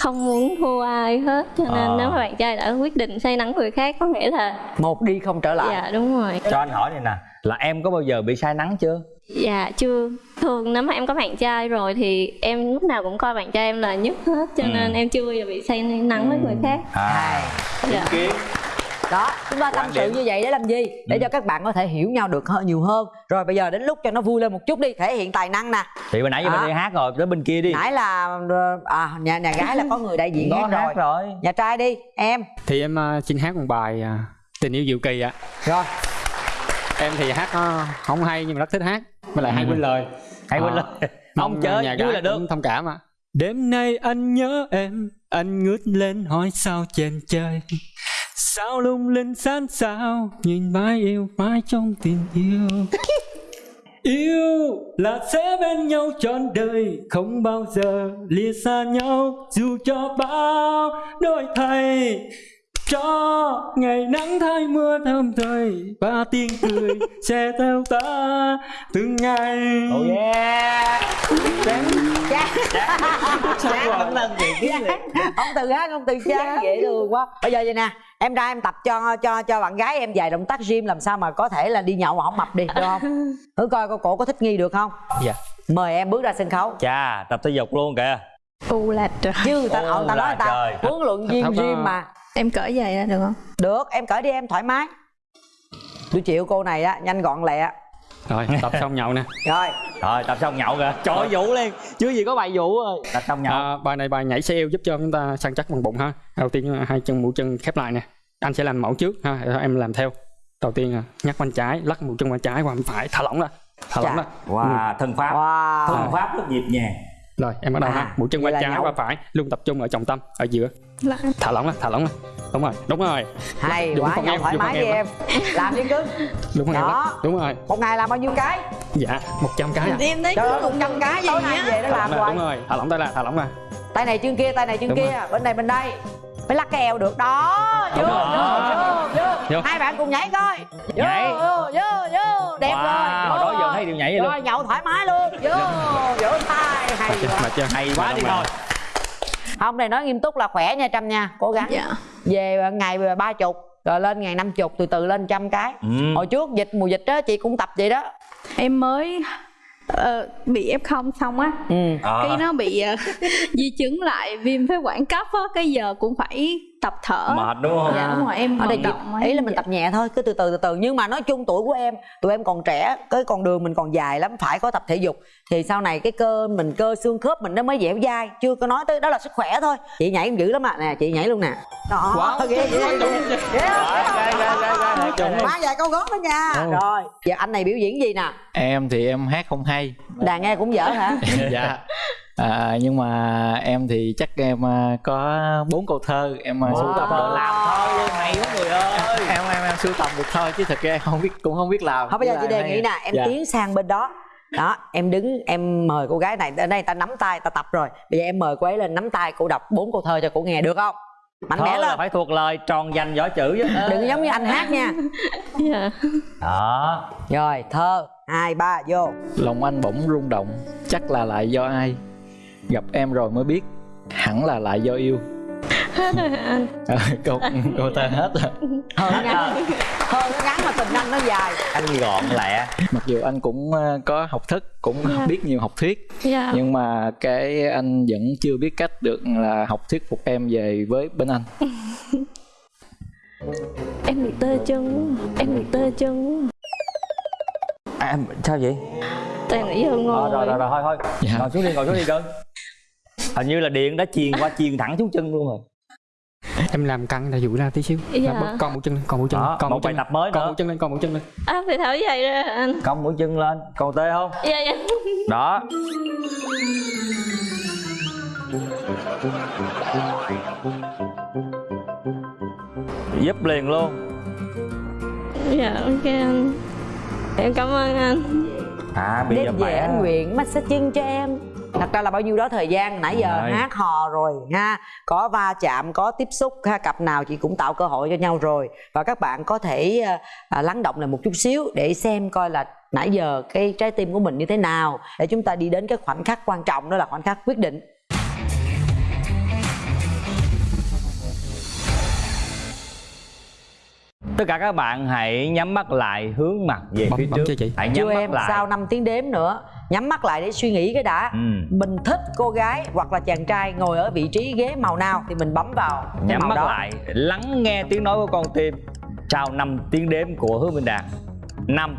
không muốn thua ai hết. Cho nên À. nếu mà bạn trai đã quyết định say nắng người khác có nghĩa là Một đi không trở lại. Dạ đúng rồi. Cho anh hỏi này nè là em có bao giờ bị say nắng chưa dạ chưa. Thường nếu mà em có bạn trai rồi thì em lúc nào cũng coi bạn trai em là nhất hết cho Ừ. nên em chưa bao giờ bị say nắng với người khác. À. Dạ. đó chúng ta tâm sự điểm. như vậy để làm gì? Để cho các bạn có thể hiểu nhau được hơn nhiều hơn. Rồi bây giờ đến lúc cho nó vui lên một chút đi thể hiện tài năng nè. Thì hồi nãy giờ À. mình đi hát rồi tới bên kia đi. Nãy là à nhà nhà gái là có người đại diện hát, hát rồi. rồi. nhà trai đi em. Thì em ờ, xin hát một bài à, tình yêu diệu kỳ ạ. Rồi. Em thì hát nó không hay nhưng mà rất thích hát với lại hay quên lời. Hay quên Ờ, lời. mong Ông chơi nhà vui gái là được. cũng thông cảm ạ. Đêm nay anh nhớ em anh ngước lên hỏi sao trên trời sao lung linh sáng sao nhìn mãi yêu mãi trong tình yêu. Yêu là sẽ bên nhau trọn đời Không bao giờ lìa xa nhau. Dù cho bao đổi thay Cho ngày nắng thay mưa thơm thời Và tiếng cười sẽ theo ta từng ngày. Oh yeah. Chán lần ông từ hát ông từ chán dễ thương quá bây giờ vậy nè em ra em tập cho cho cho bạn gái em vài động tác gym làm sao mà có thể là đi nhậu mà không mập đi được không? Thử coi cô cổ có thích nghi được không? Dạ. Mời em bước ra sân khấu. Chà tập thể dục luôn kìa. U là trời. Chứ người ta Ô ta nói ta huấn luyện viên gym mà em cởi giày ra được không? Được em cởi đi em thoải mái. Tôi chịu cô này á nhanh gọn lẹ. Rồi tập xong nhậu nè. Rồi. Rồi tập xong nhậu kìa. Trời vũ lên. Chứ gì có bài vũ rồi tập xong nhậu. À, bài này bài nhảy xe eo giúp cho chúng ta săn chắc bằng bụng ha. Đầu tiên là hai chân mũi chân khép lại nè. Anh sẽ làm mẫu trước ha em làm theo. Đầu tiên nhắc bên trái lắc mũi chân bên trái qua bên phải. Thả lỏng ra. Thả lỏng ra. Wow thân pháp. Wow. Thân pháp rất nhịp nhàng rồi em bắt đầu À, ha. Mũi chân qua là trái qua phải luôn tập trung ở trọng tâm ở giữa. Lắc. thả lỏng ra thả lỏng ra đúng rồi đúng rồi. Hay Dùng quá nhau em, thoải mái đi em em. Làm đi cưng đúng rồi đúng rồi. Một ngày làm bao nhiêu cái? Dạ 100 cái à em thấy trời một trăm cái tối nay về nó làm hoài đúng rồi. Thả lỏng tay ra thả lỏng ra. Tay này chân kia tay này chân Đúng kia. bên này bên đây phải lắc cái eo được. Đó vô vô rồi. vô hai bạn cùng nhảy coi. Vô Nhảy. vô vô vô đẹp Wow, rồi. đó giờ thấy điều nhảy vậy rồi luôn. nhậu thoải mái luôn. Vô vỗ tay hay Mệt chưa? hay quá đi thôi không này nói nghiêm túc là khỏe nha trâm nha. Cố gắng. Dạ. Về ngày về ba chục rồi lên ngày năm chục từ từ lên trăm cái. Ừ. hồi trước dịch mùa dịch đó chị cũng tập vậy đó. Em mới ờ, bị f xong á. Ừ. À. cái nó bị ờ, di chứng lại viêm phế quản cấp á. Cái giờ cũng phải tập thở mệt đúng không dạ đúng rồi em ở đây động ý là mình tập nhẹ thôi cứ từ từ từ từ nhưng mà nói chung tuổi của em tụi em còn trẻ cái con đường mình còn dài lắm phải có tập thể dục thì sau này cái cơ mình cơ xương khớp mình nó mới dẻo dai chưa có nói tới đó là sức khỏe thôi chị nhảy em dữ lắm ạ nè chị nhảy luôn nè đó Wow. ghê má vài câu gót đó nha rồi giờ anh này biểu diễn gì nè em thì em hát không hay đàn nghe cũng dở hả dạ à, nhưng mà em thì chắc em à, có bốn câu thơ em wow. sưu tập được. Làm thôi luôn hay quá người ơi. Em em em sưu tập được thôi chứ thật ra em không biết cũng không biết làm. Không bây giờ chị đề nghị nè em dạ. tiến sang bên đó. Đó em đứng em mời cô gái này ở đây ta nắm tay ta tập rồi. Bây giờ em mời cô ấy lên nắm tay cô đọc bốn câu thơ cho cô nghe được không? Mạnh mẽ Thơ là lên. phải thuộc lời tròn dành võ chữ chứ. Đừng có giống như anh hát nha. Dạ. Đó. Rồi thơ hai ba vô. Lòng anh bỗng rung động chắc là lại do ai gặp em rồi mới biết hẳn là lại do yêu. Hết rồi hả anh Ờ, câu câu thơ hết rồi. Thơ nó ngắn thơ nó ngắn mà tình anh nó dài. Anh gọn lẹ. Mặc dù anh cũng ờ, có học thức cũng Dạ. biết nhiều học thuyết dạ. nhưng mà cái anh vẫn chưa biết cách được là học thuyết phục em về với bên anh. Em bị tê chân em bị tê chân à, em- sao vậy? Toàn nãy giờ Ờ, ngồi. rồi rồi rồi thôi thôi. Dạ. ngồi xuống đi ngồi xuống đi cưng hình như là điện đã truyền qua truyền thẳng xuống chân luôn rồi. Em làm căng là duỗi ra tí xíu. Dạ. Làm bớt- con mũi chân lên con mũi chân lên con một mũi chân bài lên. tập mới con nữa. mũi chân lên con mũi chân lên. À phải thở giày ra anh cong mũi chân lên còn tê không? Dạ dạ. Đó. Giúp liền luôn. Dạ ok anh. Em cảm ơn anh. À bây giờ đêm về khỏe anh nguyện massage chân cho em thật ra là bao nhiêu đó thời gian nãy giờ Rồi. hát hò rồi ha. Có va chạm có tiếp xúc ha cặp nào chị cũng tạo cơ hội cho nhau rồi. Và các bạn có thể à, lắng động lại một chút xíu để xem coi là nãy giờ cái trái tim của mình như thế nào để chúng ta đi đến cái khoảnh khắc quan trọng đó là khoảnh khắc quyết định. Tất cả các bạn hãy nhắm mắt lại hướng mặt về Bấm- phía bấm trước. chị? hãy nhắm chưa mắt em lại. sau 5 tiếng đếm nữa nhắm mắt lại để suy nghĩ cái đã. Ừ. mình thích cô gái hoặc là chàng trai ngồi ở vị trí ghế màu nào thì mình bấm vào nhắm mắt đó. lại lắng nghe tiếng nói của con tim. Sau 5 tiếng đếm của hứa minh đạt. 5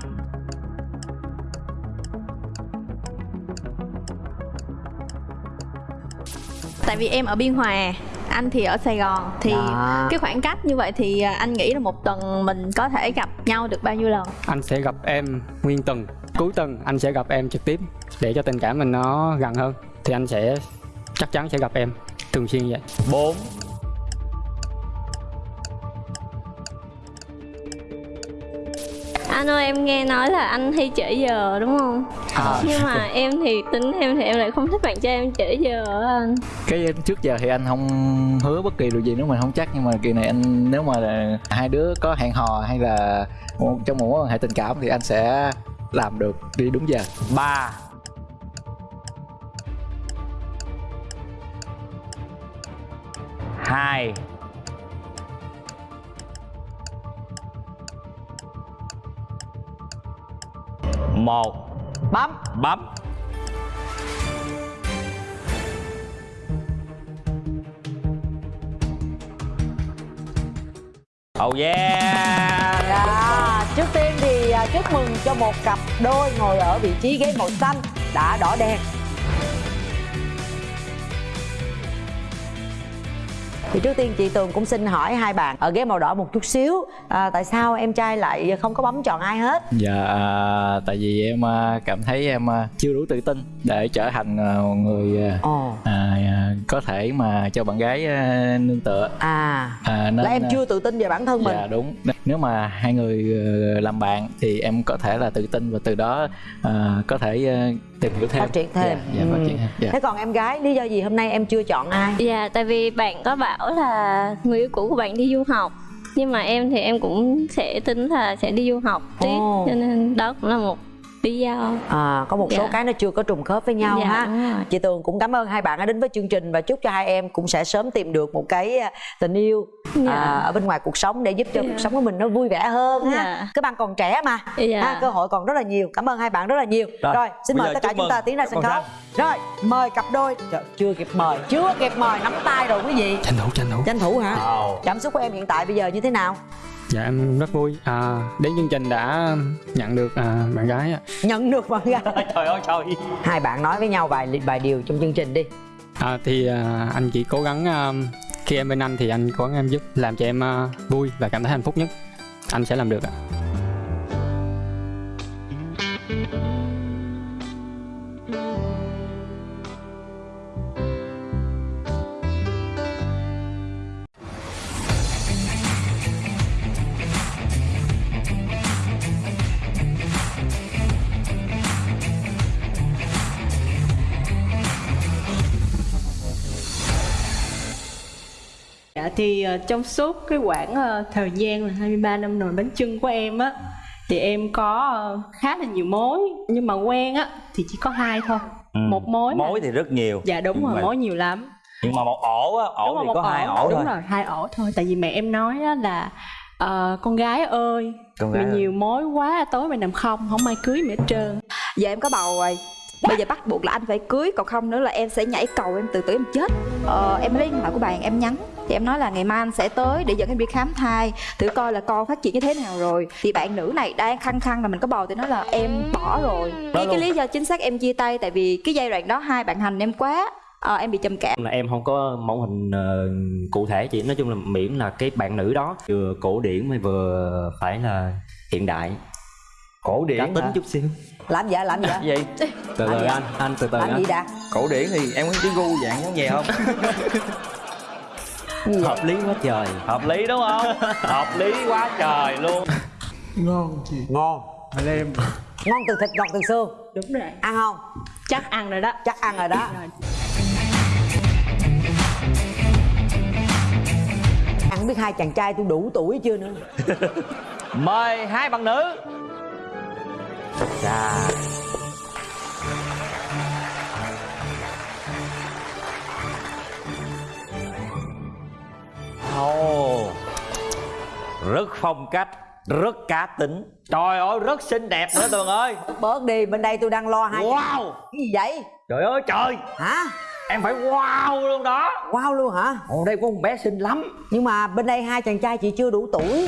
tại vì em ở biên hòa anh thì ở sài gòn. Thì Đó. cái khoảng cách như vậy thì à, anh nghĩ là một tuần mình có thể gặp nhau được bao nhiêu lần? Anh sẽ gặp em nguyên tuần cuối tuần anh sẽ gặp em trực tiếp để cho tình cảm mình nó gần hơn thì anh sẽ chắc chắn sẽ gặp em thường xuyên vậy 4 Anh ơi em nghe nói là anh hay trễ giờ đúng không? À. Nhưng mà em thì tính em thì em lại không thích bạn trai em trễ giờ á anh cái trước giờ thì anh không hứa bất kỳ điều gì nếu mình không chắc nhưng mà kỳ này anh nếu mà hai đứa có hẹn hò hay là một- trong một mối quan hệ tình cảm thì anh sẽ làm được đi đúng giờ. Ba. Hai. Một. Bấm. Bấm. Oh yeah. yeah. Trước tiên chúc mừng cho một cặp đôi ngồi ở vị trí ghế màu xanh đã đỏ đèn. Thì trước tiên chị Tường cũng xin hỏi hai bạn ở ghế màu đỏ một chút xíu à, Tại sao em trai lại không có bấm chọn ai hết? dạ à, tại vì em à, cảm thấy em à, chưa đủ tự tin để trở thành à, một người à, à, à, có thể mà cho bạn gái à, nương tựa À, à, nên, là em à, chưa tự tin về bản thân mình dạ đúng nếu mà hai người ờ, làm bạn thì em có thể là tự tin và từ đó à, có thể ờ, tìm hiểu thêm Phát triển thêm dạ, dạ, phát Ừ. triển thêm dạ. Thế còn em gái, lý do gì hôm nay em chưa chọn ai? Dạ, tại vì bạn có bảo là người yêu cũ của bạn đi du học Nhưng mà em thì em cũng sẽ tính là sẽ đi du học tiếp Ồ. Cho nên đó cũng là một lý do À, có một số Dạ. cái nó chưa có trùng khớp với nhau Dạ, ha. chị tường cũng cảm ơn hai bạn đã đến với chương trình và chúc cho hai em cũng sẽ sớm tìm được một cái à, tình yêu Dạ. à, ở bên ngoài cuộc sống để giúp cho Dạ. cuộc sống của mình nó vui vẻ hơn ha. Dạ. các bạn còn trẻ mà. Dạ. ha, cơ hội còn rất là nhiều. Cảm ơn hai bạn rất là nhiều. Rồi, Rồi, xin mời tất cả chúng ta tiến ra sân khấu. rồi mời cặp đôi. Trời, chưa kịp mời chưa kịp mời. Nắm tay rồi quý vị. Tranh thủ tranh thủ. Tranh thủ hả? Wow. cảm xúc của em hiện tại bây giờ như thế nào dạ em rất vui. À, đến chương trình đã nhận được à, bạn gái ạ. nhận được bạn gái. Trời ơi trời. Hai bạn nói với nhau vài vài điều trong chương trình đi. À, thì à, anh chỉ cố gắng à, khi em bên anh thì anh cố gắng em giúp làm cho em à, vui và cảm thấy hạnh phúc nhất. Anh sẽ làm được ạ. Dạ thì ờ, trong suốt cái quãng ờ, thời gian là 23 năm nồi bánh chưng của em á thì em có ờ, khá là nhiều mối nhưng mà quen á thì chỉ có hai thôi. Ừ. Một mối. mà- Mối thì rất nhiều Dạ đúng Nhưng rồi, mà- mối nhiều lắm. Nhưng mà một ổ á, ổ đúng thì một có hai ổ đúng thôi rồi, hai ổ thôi. Tại vì mẹ em nói á là ờ, con gái ơi, Con mày gái ơi. nhiều mối quá tối mày nằm không, không ai cưới mày hết trơn. Giờ em có bầu rồi Bây giờ bắt buộc là anh phải cưới Còn không nữa là em sẽ nhảy cầu em tự tử em chết ờ, Em lấy điện thoại của bạn em nhắn Thì em nói là ngày mai anh sẽ tới để dẫn em đi khám thai Thử coi là con phát triển như thế nào rồi. Thì bạn nữ này đang khăng khăng là mình có bầu Thì nói là em bỏ rồi. Cái, cái lý do chính xác em chia tay Tại vì cái giai đoạn đó hai bạn hành em quá ờ, Em bị trầm cảm. Là em không có mẫu hình ờ, cụ thể chị. Nói chung là miễn là cái bạn nữ đó vừa cổ điển mới vừa phải là hiện đại. Cổ điển cá tính hả? chút xíu. Làm vậy? Làm vậy? Gì? Từ từ anh anh từ từ làm anh. gì đã cổ điển thì em có cái gu dạng giống vậy không hợp lý quá trời. Hợp lý đúng không? Hợp lý quá trời luôn. Ngon chị. Ngon. Mà em. Ngon từ thịt ngọt từ xương. Đúng rồi. ăn không? Chắc ăn rồi đó. chắc ăn rồi đó. Ăn biết hai chàng trai tôi đủ tuổi chưa nữa. Mời hai bạn nữ. Dạ. Ồ, rất phong cách rất cá tính. Trời ơi rất xinh đẹp nữa tường ơi. Bớt đi bên đây tôi đang lo hai Wow. cái gì vậy? Trời ơi trời. Hả? Em phải wow luôn đó. Wow luôn hả? Ồ đây có một bé xinh lắm. Nhưng mà bên đây hai chàng trai chị chưa đủ tuổi.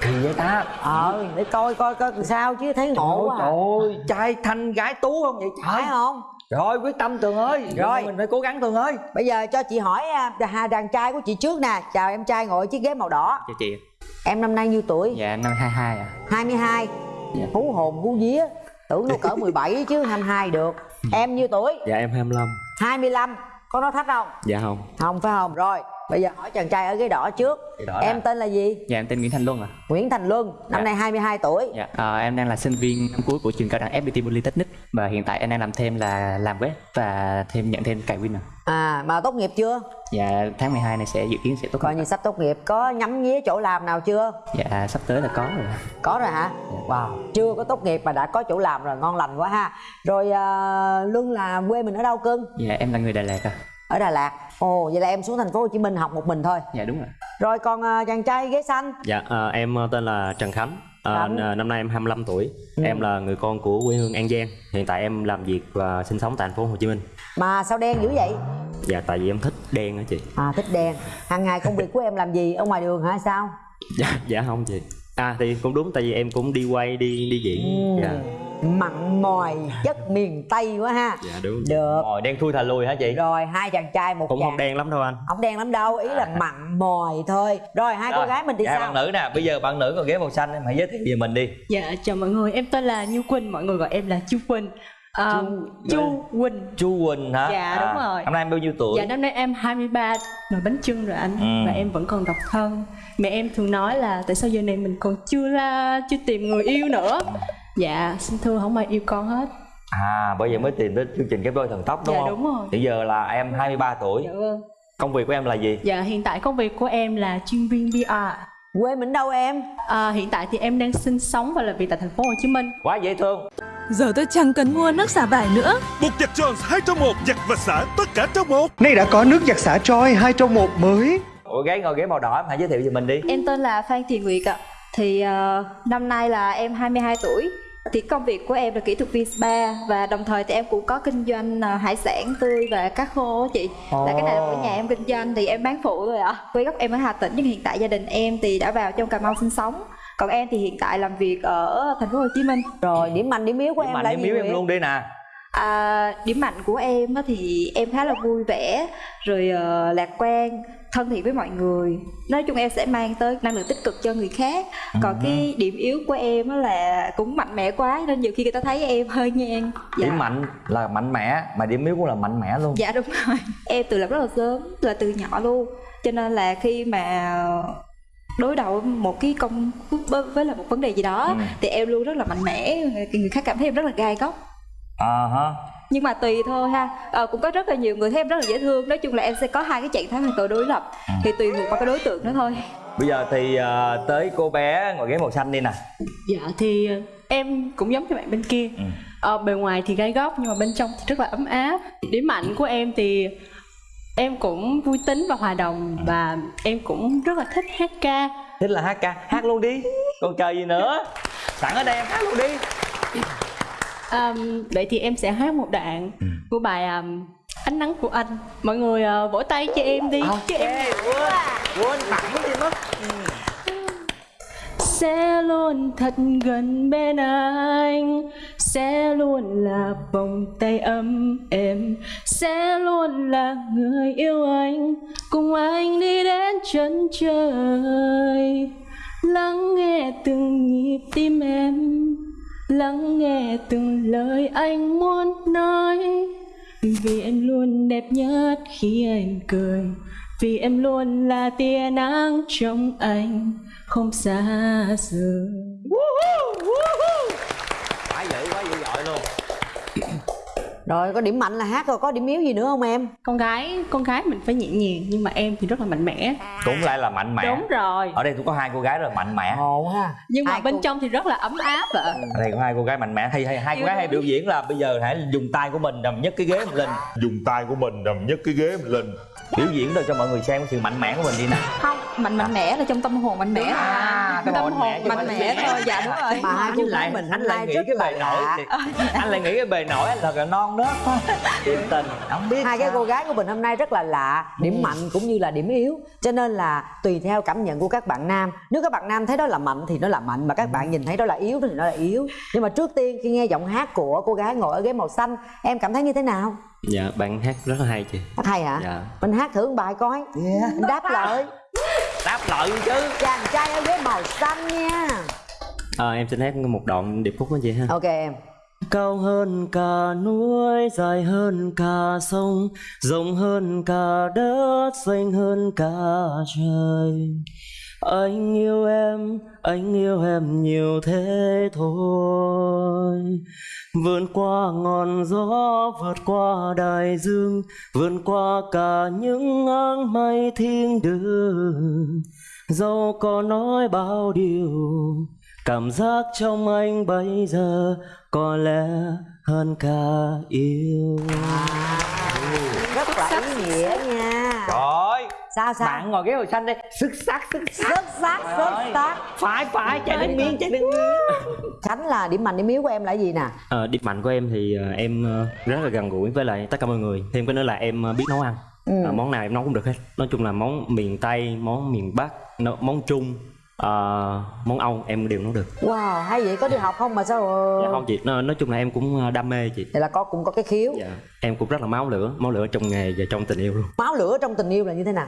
Kỳ vậy ta. Ờ để coi coi coi sao chứ thấy ngộ quá à. trời ơi trai thanh gái tú không vậy trời? Phải không trời ơi quyết tâm tường ơi. Rồi. mình phải cố gắng tường ơi. Bây giờ cho chị hỏi à, đàn trai của chị trước nè. Chào em trai ngồi chiếc ghế màu đỏ. Cho chị. Em năm nay nhiêu tuổi? Dạ năm 22 à 22 hú hồn hú vía. Tưởng đâu cỡ 17 chứ 22 được. Em nhiêu tuổi? Dạ em 25 25 có nói thách không? Dạ không. Không phải không? Rồi bây giờ hỏi chàng trai ở ghế đỏ trước. Đỏ em là- tên là gì? Dạ em tên Nguyễn Thành Luân à Nguyễn Thành Luân năm Dạ. nay 22 tuổi. Dạ à, em đang là sinh viên năm cuối của trường cao đẳng FPT Polytechnic. Và hiện tại em đang làm thêm là làm web và thêm nhận thêm cài Win à à mà tốt nghiệp chưa? Dạ tháng 12 này sẽ dự kiến sẽ tốt coi như sắp tốt nghiệp. Có nhắm nghía chỗ làm nào chưa? Dạ sắp tới là có rồi. Có rồi hả? Wow chưa có tốt nghiệp mà đã có chỗ làm rồi ngon lành quá ha. Rồi à, Luân là quê mình ở đâu cưng? Dạ em là người Đà Lạt à ở Đà Lạt. Ồ vậy là em xuống thành phố Hồ Chí Minh học một mình thôi. Dạ đúng rồi. Rồi còn à, chàng trai ghế xanh? Dạ, à, em tên là Trần Khánh. À, năm nay em 25 tuổi. Ừ. Em là người con của quê hương An Giang. Hiện tại em làm việc và sinh sống tại thành phố Hồ Chí Minh. Mà sao đen dữ vậy? Dạ, tại vì em thích đen á chị. à thích đen. Hàng ngày công việc của em làm gì? Ở ngoài đường hả? Sao? Dạ dạ không chị. À thì cũng đúng tại vì em cũng đi quay đi đi diễn. Ừ. dạ. Mặn mòi chất miền tây quá ha. Dạ đúng. Được. Rồi đen thui thà lùi hả chị? rồi hai chàng trai một cũng chàng không đen lắm đâu anh. Không đen lắm đâu ý là mặn mòi thôi. Rồi hai cô Rồi, gái mình thì dạ, sao? bạn nữ nè, bây giờ bạn nữ còn ghế màu xanh em hãy giới thiệu về mình đi. Dạ chào mọi người, em tên là Như Quỳnh, mọi người gọi em là Chu Quỳnh à, Chu Quỳnh Chu Quỳnh hả? Dạ, đúng rồi. Năm nay em bao nhiêu tuổi? Dạ năm nay em 23 nồi bánh trưng rồi anh Ừ. Và em vẫn còn độc thân Mẹ em thường nói là tại sao giờ này mình còn chưa la, chưa tìm người yêu nữa Dạ, xin thưa không ai yêu con hết À, bởi vậy mới tìm tới chương trình Kép đôi thần tốc đúng Dạ, không? đúng rồi. Hiện giờ là em 23 tuổi. Dạ vâng Công việc của em là gì? Dạ hiện tại công việc của em là chuyên viên PR Quê mình đâu em? À, hiện tại thì em đang sinh sống và làm việc tại thành phố Hồ Chí Minh Quá dễ thương. Giờ tôi chẳng cần mua nước xả vải nữa Bột giặt Jones 2 trong 1 giặt và xả tất cả trong một Nay đã có nước giặt xả Choi 2 trong 1 mới Ủa ghế ngồi ghế màu đỏ em hãy giới thiệu về mình đi. Em tên là Phan Thị Nguyệt ạ. Thì ờ, năm nay là em 22 tuổi. Thì công việc của em là kỹ thuật viên spa và đồng thời thì em cũng có kinh doanh ờ, hải sản tươi và cá khô chị. Là cái này là của nhà em kinh doanh thì em bán phụ thôi ạ. Quê gốc em ở Hà Tĩnh nhưng hiện tại gia đình em thì đã vào trong Cà Mau sinh sống. Còn em thì hiện tại làm việc ở thành phố Hồ Chí Minh. Rồi điểm mạnh điểm yếu của Điểm em mạnh là điểm gì yếu em luôn đi nè. À, điểm mạnh của em á thì em khá là vui vẻ rồi ờ, lạc quan thân thiện với mọi người nói chung em sẽ mang tới năng lượng tích cực cho người khác còn cái điểm yếu của em á là cũng mạnh mẽ quá nên nhiều khi người ta thấy em hơi ngang dạ. Điểm mạnh là mạnh mẽ, mà điểm yếu cũng là mạnh mẽ luôn. dạ đúng rồi em tự lập rất là sớm là từ nhỏ luôn cho nên là khi mà đối đầu một cái công với với là một vấn đề gì đó Ừ. thì em luôn rất là mạnh mẽ người khác cảm thấy em rất là gai góc À ha. nhưng mà tùy thôi ha ờ, cũng có rất là nhiều người thấy em rất là dễ thương nói chung là em sẽ có hai cái trạng thái hoàn toàn đối lập thì tùy thuộc vào cái đối tượng đó thôi Bây giờ thì à, tới cô bé ngồi ghế màu xanh đi nè. Dạ thì ờ, em cũng giống như bạn bên kia Ừ. ờ, Bề ngoài thì gai góc nhưng mà bên trong thì rất là ấm áp Điểm mạnh của em thì em cũng vui tính và hòa đồng Và em cũng rất là thích hát ca Thích là hát ca, hát luôn đi. Còn chờ gì nữa? Sẵn ở đây em hát luôn đi. um, Vậy thì em sẽ hát một đoạn của bài um, Ánh nắng của anh Mọi người ờ, vỗ tay cho em đi Chứ em nhiều quá à. Quên tặng gì mất sẽ luôn thật gần bên anh sẽ luôn là vòng tay ấm êm. Sẽ luôn là người yêu anh. Cùng anh đi đến chân trời. Lắng nghe từng nhịp tim em. Lắng nghe từng lời anh muốn nói. Vì em luôn đẹp nhất khi anh cười. Vì em luôn là tia nắng trong anh. Không xa rời. Quá dữ, dội luôn. Rồi có điểm mạnh là hát rồi có điểm yếu gì nữa không em? con gái con gái mình phải nhẹ nhàng nhưng mà em thì rất là mạnh mẽ. Cũng lại là mạnh mẽ. đúng rồi. Ở đây cũng có hai cô gái rất là mạnh mẽ. Ồ ha. nhưng mà bên trong thì rất là ấm áp ạ. Ở đây có hai cô gái mạnh mẽ. Hay hay hai cô gái hay biểu diễn là bây giờ hãy dùng tay của mình đầm nhất cái ghế mình lên Dùng tay của mình đầm nhất cái ghế mình lên biểu diễn rồi cho mọi người xem cái sự mạnh mẽ của mình đi nè. Không mạnh mạnh mẽ là trong tâm hồn mạnh mẽ. À, tâm tâm hồn mạnh mẽ thôi dạ đúng rồi. Mà hai anh cô lại mình anh lại nghĩ cái bề nổi anh lại nghĩ cái bề nổi anh thật là non nớt thôi. Thiệt tình. Không biết hai cái sao. cô gái của mình hôm nay rất là lạ điểm mạnh cũng như là điểm yếu. Cho nên là tùy theo cảm nhận của các bạn nam. Nếu các bạn nam thấy đó là mạnh thì nó là mạnh mà các bạn nhìn thấy đó là yếu thì nó là yếu. Nhưng mà trước tiên khi nghe giọng hát của cô gái ngồi ở ghế màu xanh em cảm thấy như thế nào? Dạ bạn hát rất là hay chị. Hát hay hả? Dạ. Mình hát thử một bài coi. Mình đáp lời. Đáp lời chứ. Chàng trai ở ghế màu xanh nha. À, em xin hát một đoạn điệp khúc đó chị ha. Ok em Cao hơn cả núi, dài hơn cả sông, rộng hơn cả đất, xanh hơn cả trời. Anh yêu em, anh yêu em nhiều thế thôi. Vượt qua ngọn gió, vượt qua đại dương, vượt qua cả những áng mây thiên đường. Dẫu có nói bao điều, cảm giác trong anh bây giờ có lẽ hơn cả yêu. rất là ý nghĩa nha. Trời sao sao? Bạn ngồi ghế màu xanh đây xuất sắc xuất sắc. Xuất sắc xuất sắc. Phải phải chạy đến miếng chạy đến miếng. Khánh là điểm mạnh điểm yếu của em là gì nè? Ờ, điểm mạnh của em thì ờ, em ờ, rất là gần gũi với lại tất cả mọi người. Thêm cái nữa là em ờ, biết nấu ăn. Ừ. Ờ, món nào em nấu cũng được hết. Nói chung là món miền tây món miền bắc món trung Ờ, món Âu em đều nấu được. Wow hay vậy có đi học không mà sao dạ không chị. Nói, nói chung là em cũng ờ, đam mê chị. Vậy là có cũng có cái khiếu. Dạ em cũng rất là máu lửa máu lửa trong nghề và trong tình yêu luôn. Máu lửa trong tình yêu là như thế nào?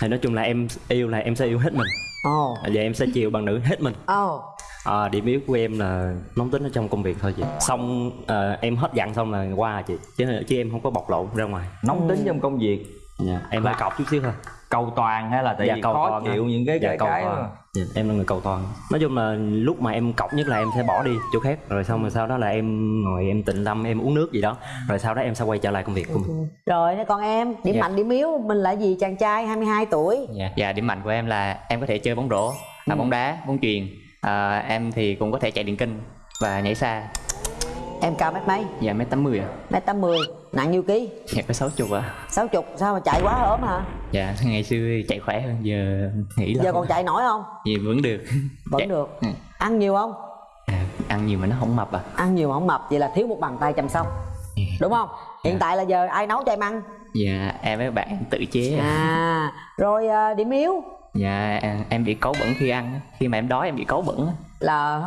Thì nói chung là em yêu là em sẽ yêu hết mình. Ồ. Và em sẽ chiều bằng nữ hết mình. Ồ. À, điểm yếu của em là nóng tính ở trong công việc thôi chị. Xong ờ, em hết giận xong là qua à chị. Chứ chứ em không có bộc lộ ra ngoài. Nóng tính trong công việc. Dạ em hơi cọc chút xíu thôi. cầu toàn hay là tại dạ, vì cầu khó toàn chịu á. những cái dạ, cái cầu cái toàn. Đó. Dạ, em là người cầu toàn nói chung là lúc mà em cọc nhất là em sẽ bỏ đi chỗ khác rồi xong rồi sau đó là em ngồi em tịnh tâm em uống nước gì đó rồi sau đó em sẽ quay trở lại công việc của mình rồi còn em điểm Dạ. mạnh điểm yếu mình là gì chàng trai 22 tuổi Dạ, dạ điểm mạnh của em là em có thể chơi bóng rổ, à, bóng đá, bóng chuyền. À, em thì cũng có thể chạy điện kinh và nhảy xa. Em cao mét mấy? Dạ mét 80 ạ. mét 80 nặng nhiêu ký? Dạ có 60 ạ. 60 sao mà chạy quá ốm hả? Dạ ngày xưa chạy khỏe hơn giờ nghĩ là giờ còn chạy nổi không? Dạ vẫn được. vẫn Dạ, được. Ăn nhiều không? Ăn nhiều mà nó không mập à. ăn nhiều mà không mập vậy là thiếu một bàn tay chăm sóc. Đúng không? Hiện tại là giờ ai nấu cho em ăn? Dạ em với bạn tự chế. à rồi à, điểm yếu Dạ em- bị cáu bẩn khi ăn. á. Khi mà em đói em bị cáu bẩn. á. là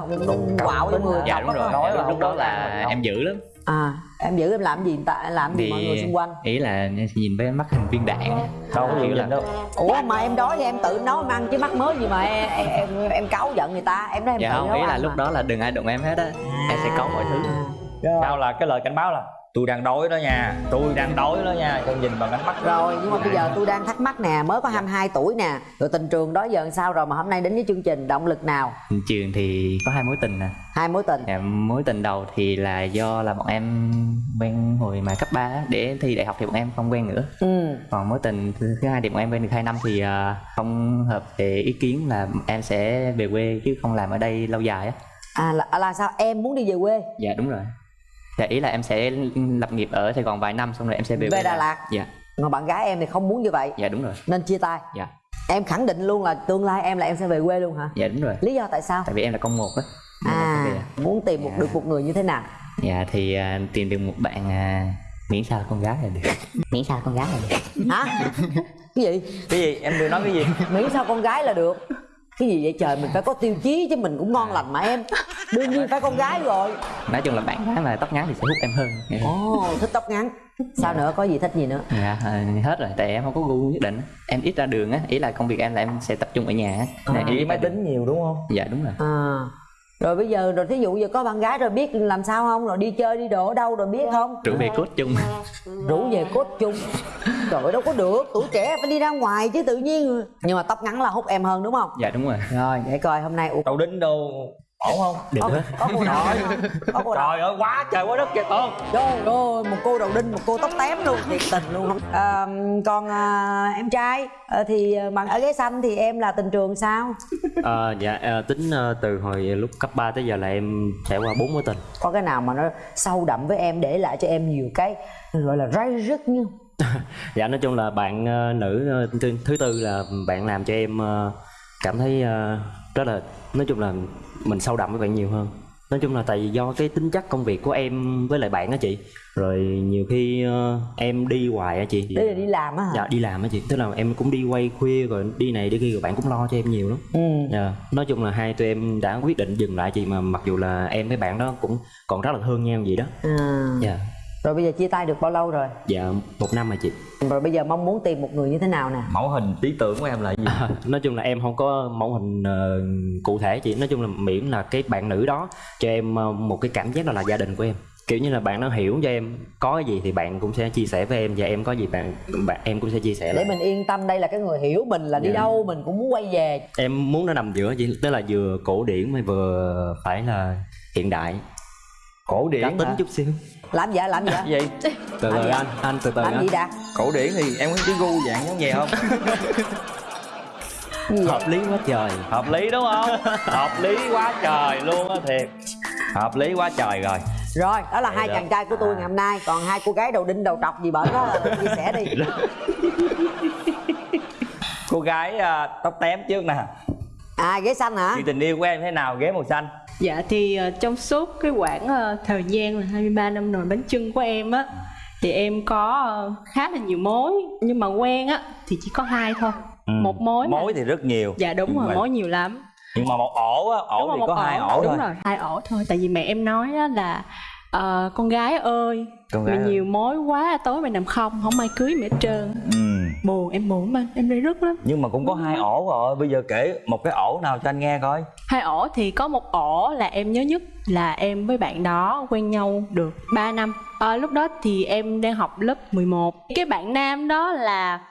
quạo trong người Dạ đúng đó rồi. không? Dạ, lúc đó là em dữ lắm. à em giữ em làm gì tại làm gì mọi người xung quanh ý là em sẽ nhìn với mắt hình viên đạn á. đâu có gì là- đâu ủa mà em đói thì em tự nấu em ăn chứ mắc mới gì mà em em em, em cáu giận người ta em nói em dạ tự không nấu ý là lúc mà. đó là đừng ai đụng em hết á em sẽ có mọi thứ sao là cái lời cảnh báo là tôi đang đói đó nha. Tôi đang đói đó nha. Con nhìn bằng ánh mắt rồi nhưng mà bây giờ tôi đang thắc mắc nè mới có 22 tuổi nè. Rồi tình trường đó giờ sao rồi mà hôm nay đến với chương trình động lực nào? Trường thì có hai mối tình nè. Hai mối tình. Dạ, mối tình đầu thì là do là bọn em quen hồi mà cấp 3 để thi đại học thì bọn em không quen nữa. Ừ. Còn mối tình thứ thứ hai thì bọn em quen được 2 năm thì à, không hợp về ý kiến là em sẽ về quê chứ không làm ở đây lâu dài á. À là, là sao? Em muốn đi về quê? Dạ đúng rồi dạ ý là em sẽ lập nghiệp ở Sài Gòn vài năm xong rồi em sẽ về, Về Đà. Lạt? dạ. Mà bạn gái em thì không muốn như vậy. Dạ đúng rồi. Nên chia tay. Dạ. Em khẳng định luôn là tương lai em là em sẽ về quê luôn hả? Dạ đúng rồi. Lý do tại sao? Tại vì em là con một á. À muốn tìm một được một người như thế nào? Dạ thì à, tìm được một bạn à, miễn sao con gái là được. Miễn sao con gái là được. Hả? Cái gì? Cái gì? Em vừa nói cái gì. Miễn sao con gái là được cái gì vậy trời? Mình phải có tiêu chí chứ mình cũng ngon lành mà em. Đương nhiên phải con gái rồi. Nói chung là bạn gái mà tóc ngắn thì sẽ hút em hơn ồ thích tóc ngắn. Sao nữa? Có gì thích gì nữa? Dạ à, hết rồi. Tại em không có gu nhất định. Em ít ra đường á. Ý là công việc em là em sẽ tập trung ở nhà á. Nên em ít chỉ ra máy tính nhiều đúng không? Dạ đúng rồi. À rồi bây giờ rồi thí dụ giờ có bạn gái rồi biết làm sao không? Rồi đi chơi đi đồ ở đâu rồi biết không? Rủ về cốt chung. Rủ về cốt chung. Trời đâu có được. Tuổi trẻ phải đi ra ngoài chứ tự nhiên. Nhưng mà tóc ngắn là hút em hơn đúng không? Dạ đúng rồi. Rồi để coi hôm nay. Đầu đính đâu ổn không? Được có, hết có cô nào có cô trời ơi quá trời quá đất kìa con. Trời ơi một cô đầu đinh một cô tóc tém luôn thiệt tình luôn. À, còn à, em trai à, thì bạn ở ghế xanh thì em là tình trường sao? Ờ, dạ ờ, tính ờ, từ hồi lúc cấp 3 tới giờ là em trải qua bốn mối tình. Có cái nào mà nó sâu đậm với em để lại cho em nhiều cái gọi là ray rứt như? Dạ nói chung là bạn ờ, nữ ờ, thứ, thứ tư là bạn làm cho em ờ, cảm thấy ờ, rất là nói chung là mình sâu đậm với bạn nhiều hơn. Nói chung là tại vì do cái tính chất công việc của em với lại bạn á chị. Rồi nhiều khi ờ, em đi hoài á chị. Đây là đi làm á hả? Dạ đi làm á chị. Tức là em cũng đi quay khuya rồi đi này đi kia rồi bạn cũng lo cho em nhiều lắm. Ừ. dạ. Nói chung là hai tụi em đã quyết định dừng lại chị mà mặc dù là em với bạn đó cũng còn rất là thương nhau vậy đó. À. dạ rồi bây giờ chia tay được bao lâu rồi? Dạ một năm rồi chị. Rồi bây giờ mong muốn tìm một người như thế nào nè? Mẫu hình lý tưởng của em là gì? Nói chung là em không có mẫu hình ờ, cụ thể chị. Nói chung là miễn là cái bạn nữ đó cho em ờ, một cái cảm giác đó là gia đình của em. Kiểu như là bạn nó hiểu cho em có cái gì thì bạn cũng sẽ chia sẻ với em. Và em có gì bạn bạn em cũng sẽ chia sẻ để lại. mình yên tâm đây là cái người hiểu mình là đi Dạ. đâu mình cũng muốn quay về. Em muốn nó nằm giữa chị tức là vừa cổ điển mà vừa phải là hiện đại. Cổ điển cá tính hả? chút xíu làm gì làm gì gì? Từ từ anh anh từ từ làm anh gì đã cổ điển thì em có cái gu dạng giống vậy không? Hợp lý quá trời. Hợp lý đúng không? Hợp lý quá trời luôn á thiệt. Hợp lý quá trời rồi. Rồi đó là hai Dạ. chàng trai của tôi ngày hôm nay. Còn hai cô gái đầu đinh đầu trọc gì bển đó chia sẻ đi. Cô gái à, tóc tém trước nè. À ghế xanh hả? Chuyện tình yêu của em thế nào? Ghế màu xanh Dạ thì ờ, trong suốt cái quãng ờ, thời gian là 23 năm nồi bánh trưng của em á thì em có ờ, khá là nhiều mối nhưng mà quen á thì chỉ có hai thôi. Ừ. Một mối. mối thì rất nhiều Dạ đúng rồi, mà mối nhiều lắm. nhưng mà một ổ á ổ Đúng thì có hai ổ đúng thôi rồi hai ổ thôi tại vì mẹ em nói á là ờ, con gái ơi Con mày gái ơi. nhiều mối quá tối mày nằm không không ai cưới mẹ trơn ừ. Buồn em buồn mà em đây rất lắm. Nhưng mà cũng có hai ổ rồi bây giờ kể một cái ổ nào cho anh nghe coi. Hai ổ thì có một ổ là em nhớ nhất là em với bạn đó quen nhau được 3 năm. Ờ, lúc đó thì em đang học lớp 11 cái bạn nam đó là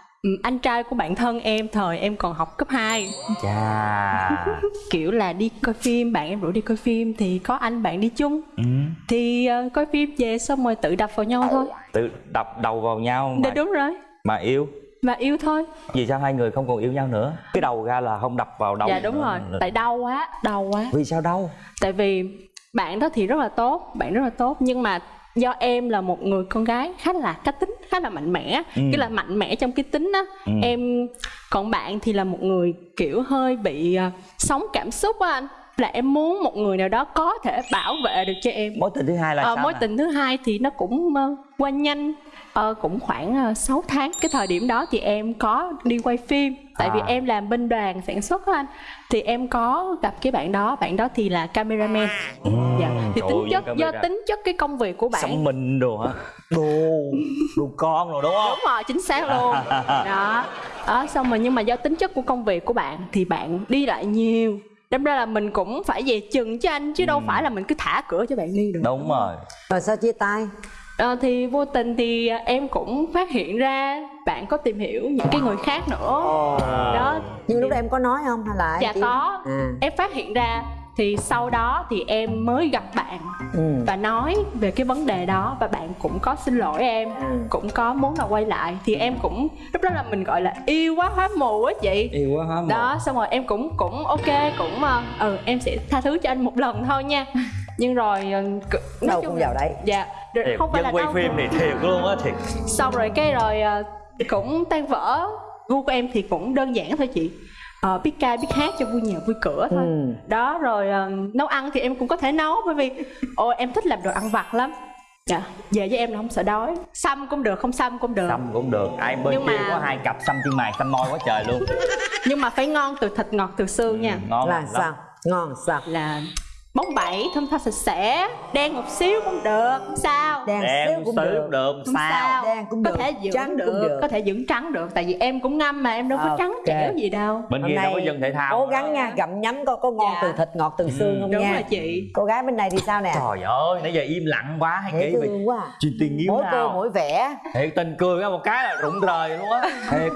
anh trai của bạn thân em thời em còn học cấp 2 chà. Kiểu là đi coi phim bạn em rủ đi coi phim thì có anh bạn đi chung. Ừ. thì ờ, coi phim về xong rồi tự đập vào nhau thôi. Tự đập đầu vào nhau Dạ mà, đúng rồi. Mà yêu mà yêu thôi. Vì sao hai người không còn yêu nhau nữa? Cái đầu ra là không đập vào đầu dạ đúng rồi. Tại đau quá đau quá. Vì sao đau? Tại vì bạn đó thì rất là tốt bạn rất là tốt nhưng mà do em là một người con gái khá là cá tính khá là mạnh mẽ. Ừ. cái là mạnh mẽ trong cái tính á. Ừ. em còn bạn thì là một người kiểu hơi bị à, sống cảm xúc á anh. Là em muốn một người nào đó có thể bảo vệ được cho em. Mối tình thứ hai là Ờ, sao mối nè? tình thứ hai thì nó cũng ờ, qua nhanh Ờ, cũng khoảng uh, 6 tháng. Cái thời điểm đó thì em có đi quay phim. Tại vì À. em làm bên đoàn sản xuất á anh. Thì em có gặp cái bạn đó. Bạn đó thì là cameraman. Dạ. thì trời tính ơi, chất do tính chất cái công việc của bạn. Sống mình đồ hả? Đồ đồ con rồi đúng không? Đúng rồi chính xác luôn. Đó. Đó xong rồi nhưng mà do tính chất của công việc của bạn thì bạn đi lại nhiều. Đâm ra là mình cũng phải về chừng cho anh chứ đâu phải là mình cứ thả cửa cho bạn đi được. Đúng rồi. Rồi sao chia tay Ờ, thì vô tình thì à, em cũng phát hiện ra bạn có tìm hiểu những cái người khác nữa. Đó. Nhưng lúc đó em có nói không hay là dạ chỉ- có. À. em phát hiện ra thì sau đó thì em mới gặp bạn Ừ. và nói về cái vấn đề đó và bạn cũng có xin lỗi em Ừ. cũng có muốn là quay lại. Thì em cũng lúc đó là mình gọi là yêu quá hóa mù á chị. Yêu quá hả đó xong rồi em cũng cũng ok cũng ờ, ừ em sẽ tha thứ cho anh một lần thôi nha nhưng rồi ờ, Đâu cũng vào đấy. dạ rồi thiệt không phải là quay đau phim thì thiệt luôn á thiệt. Xong rồi cái rồi ờ, cũng tan vỡ. Gu của em thì cũng đơn giản thôi chị. Ờ, biết ca biết hát cho vui nhà vui cửa thôi. Ừ. đó rồi nấu ăn thì em cũng có thể nấu bởi vì ôi em thích làm đồ ăn vặt lắm. Dạ. Về với em là không sợ đói. Xăm cũng được không xăm cũng được. Xăm cũng được. Ai bên Nhưng kia mà- có hai cặp xăm chân mày xăm môi quá trời luôn. Nhưng mà phải ngon từ thịt ngọt từ xương nha. Ngon là lắm. sao? Ngon sao? Là bóng bẩy thơm tho sạch sẽ. Đen một xíu cũng được. Không sao. Đen Đen xíu cũng được. được không sao? đen cũng có được, thể dưỡng trắng được, cũng được. có thể dưỡng trắng được. Tại vì em cũng ngâm mà em đâu có Ok. trắng trẻo gì đâu. Bên Hôm kia đâu nay có dân thể thao cố gắng nha gặm nhấm coi có ngon Dạ. từ thịt ngọt từ xương không đúng nha? rồi chị. Cô gái bên này thì sao nè? Trời ơi nãy giờ im lặng quá hay kỹ vậy thương quá. à. chuyện tiền nghiếu mỗi cô nào mỗi vẻ. Thiệt tình cười ra một cái là rụng rời luôn á. Thiệt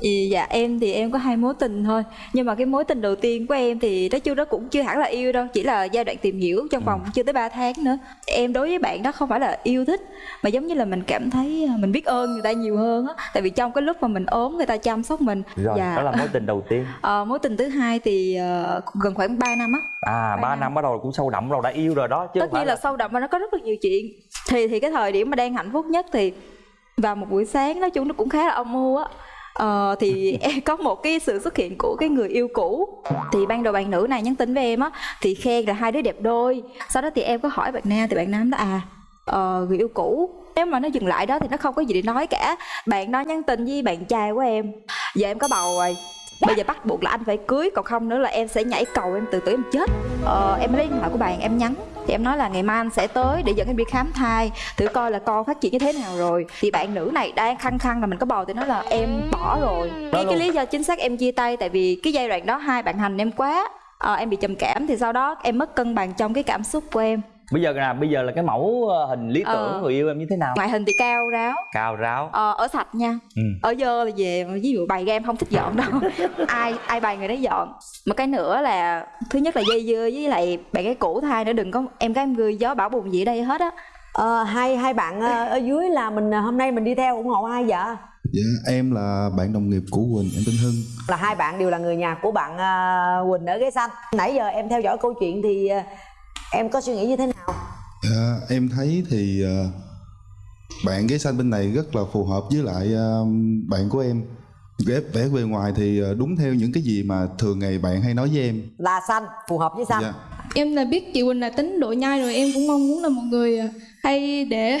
Thì dạ em thì em có hai mối tình thôi. Nhưng mà cái mối tình đầu tiên của em thì nói chung nó cũng chưa hẳn là yêu đâu Chỉ là giai đoạn tìm hiểu trong vòng chưa tới 3 tháng nữa. Em đối với bạn đó không phải là yêu thích Mà giống như là mình cảm thấy à, mình biết ơn người ta nhiều hơn á. Tại vì trong cái lúc mà mình ốm người ta chăm sóc mình rồi Dạ. đó là mối tình đầu tiên. Ờ, mối tình thứ hai thì cũng gần khoảng 3 năm á. À ba năm. bắt đầu cũng sâu đậm rồi đã yêu rồi đó chứ tất nhiên là sâu đậm và nó có rất là nhiều chuyện. Thì thì cái thời điểm mà đang hạnh phúc nhất thì vào một buổi sáng nói chung nó cũng khá là âm mưu á Ờ, thì em có một cái sự xuất hiện của cái người yêu cũ. Thì ban đầu bạn nữ này nhắn tin với em á thì khen là hai đứa đẹp đôi. Sau đó thì em có hỏi bạn nam thì bạn nam đó à ờ, người yêu cũ. Nếu mà nó dừng lại đó thì nó không có gì để nói cả. Bạn đó nhắn tin với bạn trai của em. Giờ em có bầu rồi. Bây giờ bắt buộc là anh phải cưới còn không nữa là em sẽ nhảy cầu em từ từ em chết. Ờ, em lấy điện thoại của bạn em nhắn thì em nói là ngày mai anh sẽ tới để dẫn em đi khám thai thử coi là con phát triển như thế nào rồi. Thì bạn nữ này đang khăng khăng là mình có bầu thì nói là em bỏ rồi. Cái, cái lý do chính xác em chia tay tại vì cái giai đoạn đó hai bạn hành em quá Ờ, em bị trầm cảm thì sau đó em mất cân bằng trong cái cảm xúc của em bây giờ là bây giờ là cái mẫu ờ, hình lý tưởng Ờ. người yêu em như thế nào? Ngoại hình thì cao ráo. Cao ráo. Ờ, ở sạch nha. Ừ. ở dơ là về ví dụ bày ra em không thích dọn đâu. Ai ai bày người đấy dọn. Một cái nữa là thứ nhất là dây dưa với lại bạn cái cũ thai nữa đừng có em gái em gươi gió bão bùng gì ở đây hết á. Ờ, hai hai bạn ờ, ở dưới là mình ờ, hôm nay mình đi theo ủng hộ ai vậy? Dạ, em là bạn đồng nghiệp của Quỳnh, em tên Hưng. là hai bạn đều là người nhà của bạn ờ, Quỳnh ở ghế xanh. Nãy giờ em theo dõi câu chuyện thì ờ, em có suy nghĩ như thế nào Dạ, em thấy thì ờ, bạn ghế xanh bên này rất là phù hợp với lại ờ, bạn của em. Ghép vẻ bề ngoài thì ờ, đúng theo những cái gì mà thường ngày bạn hay nói với em. là xanh phù hợp với xanh Dạ. Em là biết chị Quỳnh là tính độ nhai rồi em cũng mong muốn là một người à, hay để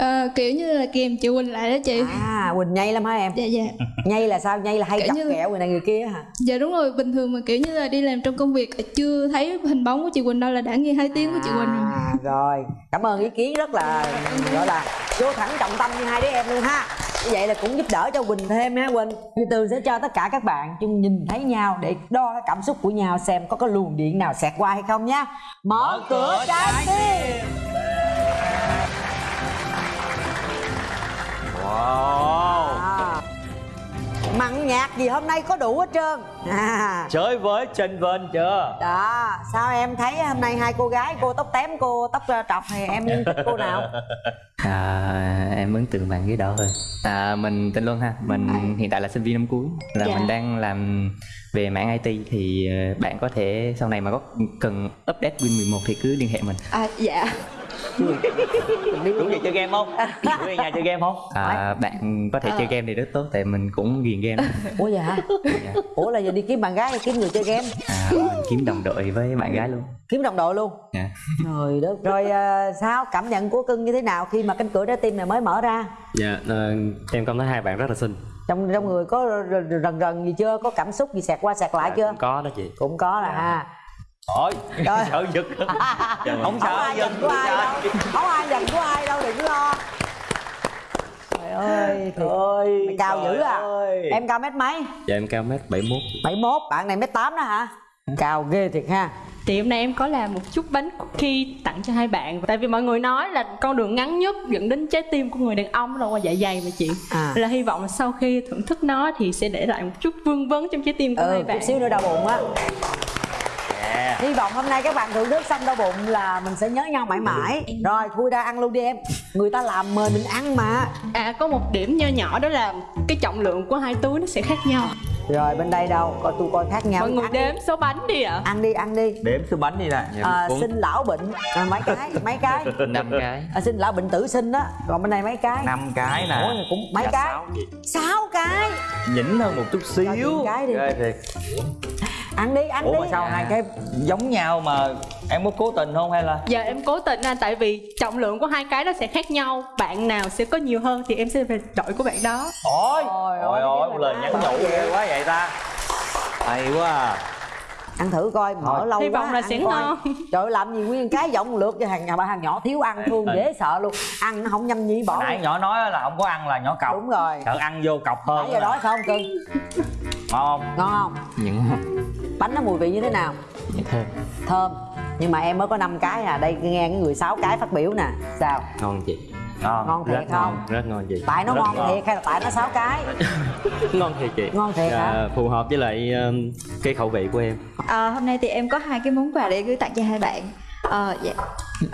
Ờ, kiểu như là kèm chị Quỳnh lại đó chị. À Quỳnh nhây lắm hả em? Dạ dạ. Nhây là sao? Nhây là hay Kiểu chọc như- kẹo người này người kia hả? Dạ đúng rồi. Bình thường mà kiểu như là đi làm trong công việc chưa thấy hình bóng của chị Quỳnh đâu là đã nghe hai tiếng của chị Quỳnh rồi. À rồi. Cảm ơn ý kiến rất là gọi là vô thẳng trọng tâm như hai đứa em luôn ha. Như vậy là cũng giúp đỡ cho quỳnh thêm ha quỳnh. Từ từ sẽ cho tất cả các bạn chung nhìn thấy nhau để đo cái cảm xúc của nhau xem có cái luồng điện nào xẹt qua hay không nhá mở cửa trái tim Wow. À. mặn nhạt gì hôm nay có đủ hết trơn. À. Chơi với trên vên chưa? Đó sao em thấy hôm nay hai cô gái cô tóc tém cô tóc ờ, trọc thì em thích cô nào? À, em ấn tượng bạn ghế đỏ hơn à, mình tên Luân ha. Mình hiện tại là sinh viên năm cuối. Là Dạ. mình đang làm về mảng IT thì ờ, bạn có thể sau này mà có cần update Win 11 thì cứ liên hệ mình. À dạ Đúng vậy chơi game không? Đúng về nhà chơi game không? à, bạn có thể Ờ. chơi game thì rất tốt tại mình cũng ghiền game. Ủa vậy hả? Ủa là giờ đi kiếm bạn gái hay kiếm người chơi game. À, kiếm đồng đội với bạn gái luôn. Kiếm đồng đội luôn? Dạ. trời đất. Rồi ờ, sao? Cảm nhận của cưng như thế nào khi mà cánh cửa trái tim này mới mở ra? Dạ ờ, em cảm thấy hai bạn rất là xinh. Trong trong người có rần rần gì chưa? Có cảm xúc gì xẹt qua xẹt lại chưa? cũng có đó chị. Cũng có là ha Ôi, Rồi. sợ giật. Không không sợ giật của ai đâu. Không ai giận của ai đâu đừng lo. Trời ơi trời ơi mày cao dữ à. em cao mét mấy? Dạ em cao mét 71 71 bạn này mét tám đó hả? Cao ghê thiệt ha. Thì hôm nay em có làm một chút bánh cookie tặng cho hai bạn. Tại vì mọi người nói là con đường ngắn nhất dẫn đến trái tim của người đàn ông đâu qua dạ dày mà chị. À. Là hy vọng là sau khi thưởng thức nó thì sẽ để lại một chút vương vấn trong trái tim của hai ừ bạn. chút xíu nữa đau bụng á Yeah. hy vọng hôm nay các bạn thưởng thức xong đau bụng là mình sẽ nhớ nhau mãi mãi. Rồi thui ra ăn luôn đi em. Người ta làm mời mình ăn mà. À có một điểm nho nhỏ đó là cái trọng lượng của hai túi nó sẽ khác nhau. Rồi bên đây đâu? Coi tôi coi khác nhau. Mọi người ăn đếm số bánh đi ạ. Ăn đi ăn đi. Đếm số bánh đi nè. À, xin lão bệnh. À, mấy cái mấy cái? Năm cái. À, xin lão bệnh tử sinh đó. Còn bên này mấy cái? Năm cái nè. Ủa, cũng mấy Dạ, cái? sáu sáu cái? Nhỉnh hơn một chút xíu. cái đi. Ghê thiệt. Ăn đi ăn Ủa đi. mà sao hai cái giống nhau mà em có cố tình không hay là? Giờ em cố tình anh tại vì trọng lượng của hai cái nó sẽ khác nhau. Bạn nào sẽ có nhiều hơn thì em sẽ về đội của bạn đó. Ôi! Ôi, Ôi ôi, ôi cái lời nhắn nhủ ghê quá vậy ta. Hay quá à ăn thử coi mở lâu Hy quá vọng là ăn sẽ coi. ngon. trời ơi, làm gì nguyên cái giọng lượt cho hàng nhà bà hàng nhỏ thiếu ăn thương dễ sợ luôn. Ăn nó không nhâm nhi bỏ Nãy nhỏ nói là không có ăn là nhỏ cọc. Đúng rồi. Sợ ăn vô cọc hơn nãy giờ đói không cưng? Ngon không? ngon không? Những bánh nó mùi vị như thế nào? Những thơm. Thơm. Nhưng mà em mới có 5 cái à. Đây nghe cái người sáu cái phát biểu nè. Sao? Ngon chị Ngon ngon thiệt rất không? ngon rất ngon chị tại nó Rất ngon thiệt hay là tại nó sáu cái? Ngon thiệt chị. Ngon thiệt hả? Dạ, phù hợp với lại um, cái khẩu vị của em. À, hôm nay thì em có hai cái món quà để gửi tặng cho hai bạn Ờ, dạ.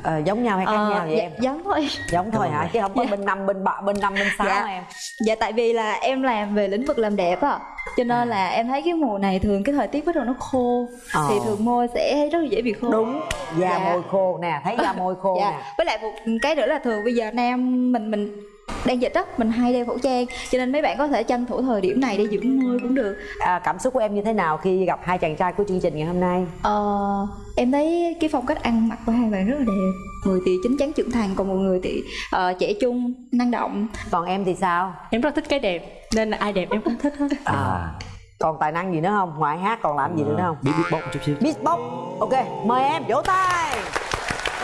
Ờ, giống nhau hay khác Ờ, nhau vậy dạ, em giống thôi giống thôi hả chứ không có bên năm bên bạ bên năm bên sáu dạ. em dạ tại vì là em làm về lĩnh vực làm đẹp á cho nên là em thấy cái mùa này thường cái thời tiết bắt đầu nó khô Ờ. thì thường môi sẽ rất là dễ bị khô đúng da Dạ. môi khô nè thấy da môi khô dạ. nè với lại một cái nữa là thường bây giờ nam mình mình đang dịch á mình hay đeo khẩu trang cho nên mấy bạn có thể tranh thủ thời điểm này để dưỡng môi cũng được. À, cảm xúc của em như thế nào khi gặp hai chàng trai của chương trình ngày hôm nay? Ờ, em thấy cái phong cách ăn mặc của hai bạn rất là đẹp. Người thì chín chắn trưởng thành còn một người thì ờ, trẻ trung năng động. Còn em thì sao? Em rất thích cái đẹp Nên là ai đẹp em cũng thích hết. À còn tài năng gì nữa không? Ngoài hát còn làm gì nữa không? Biết beatbox một chút xíu. Beatbox ok mời em vỗ tay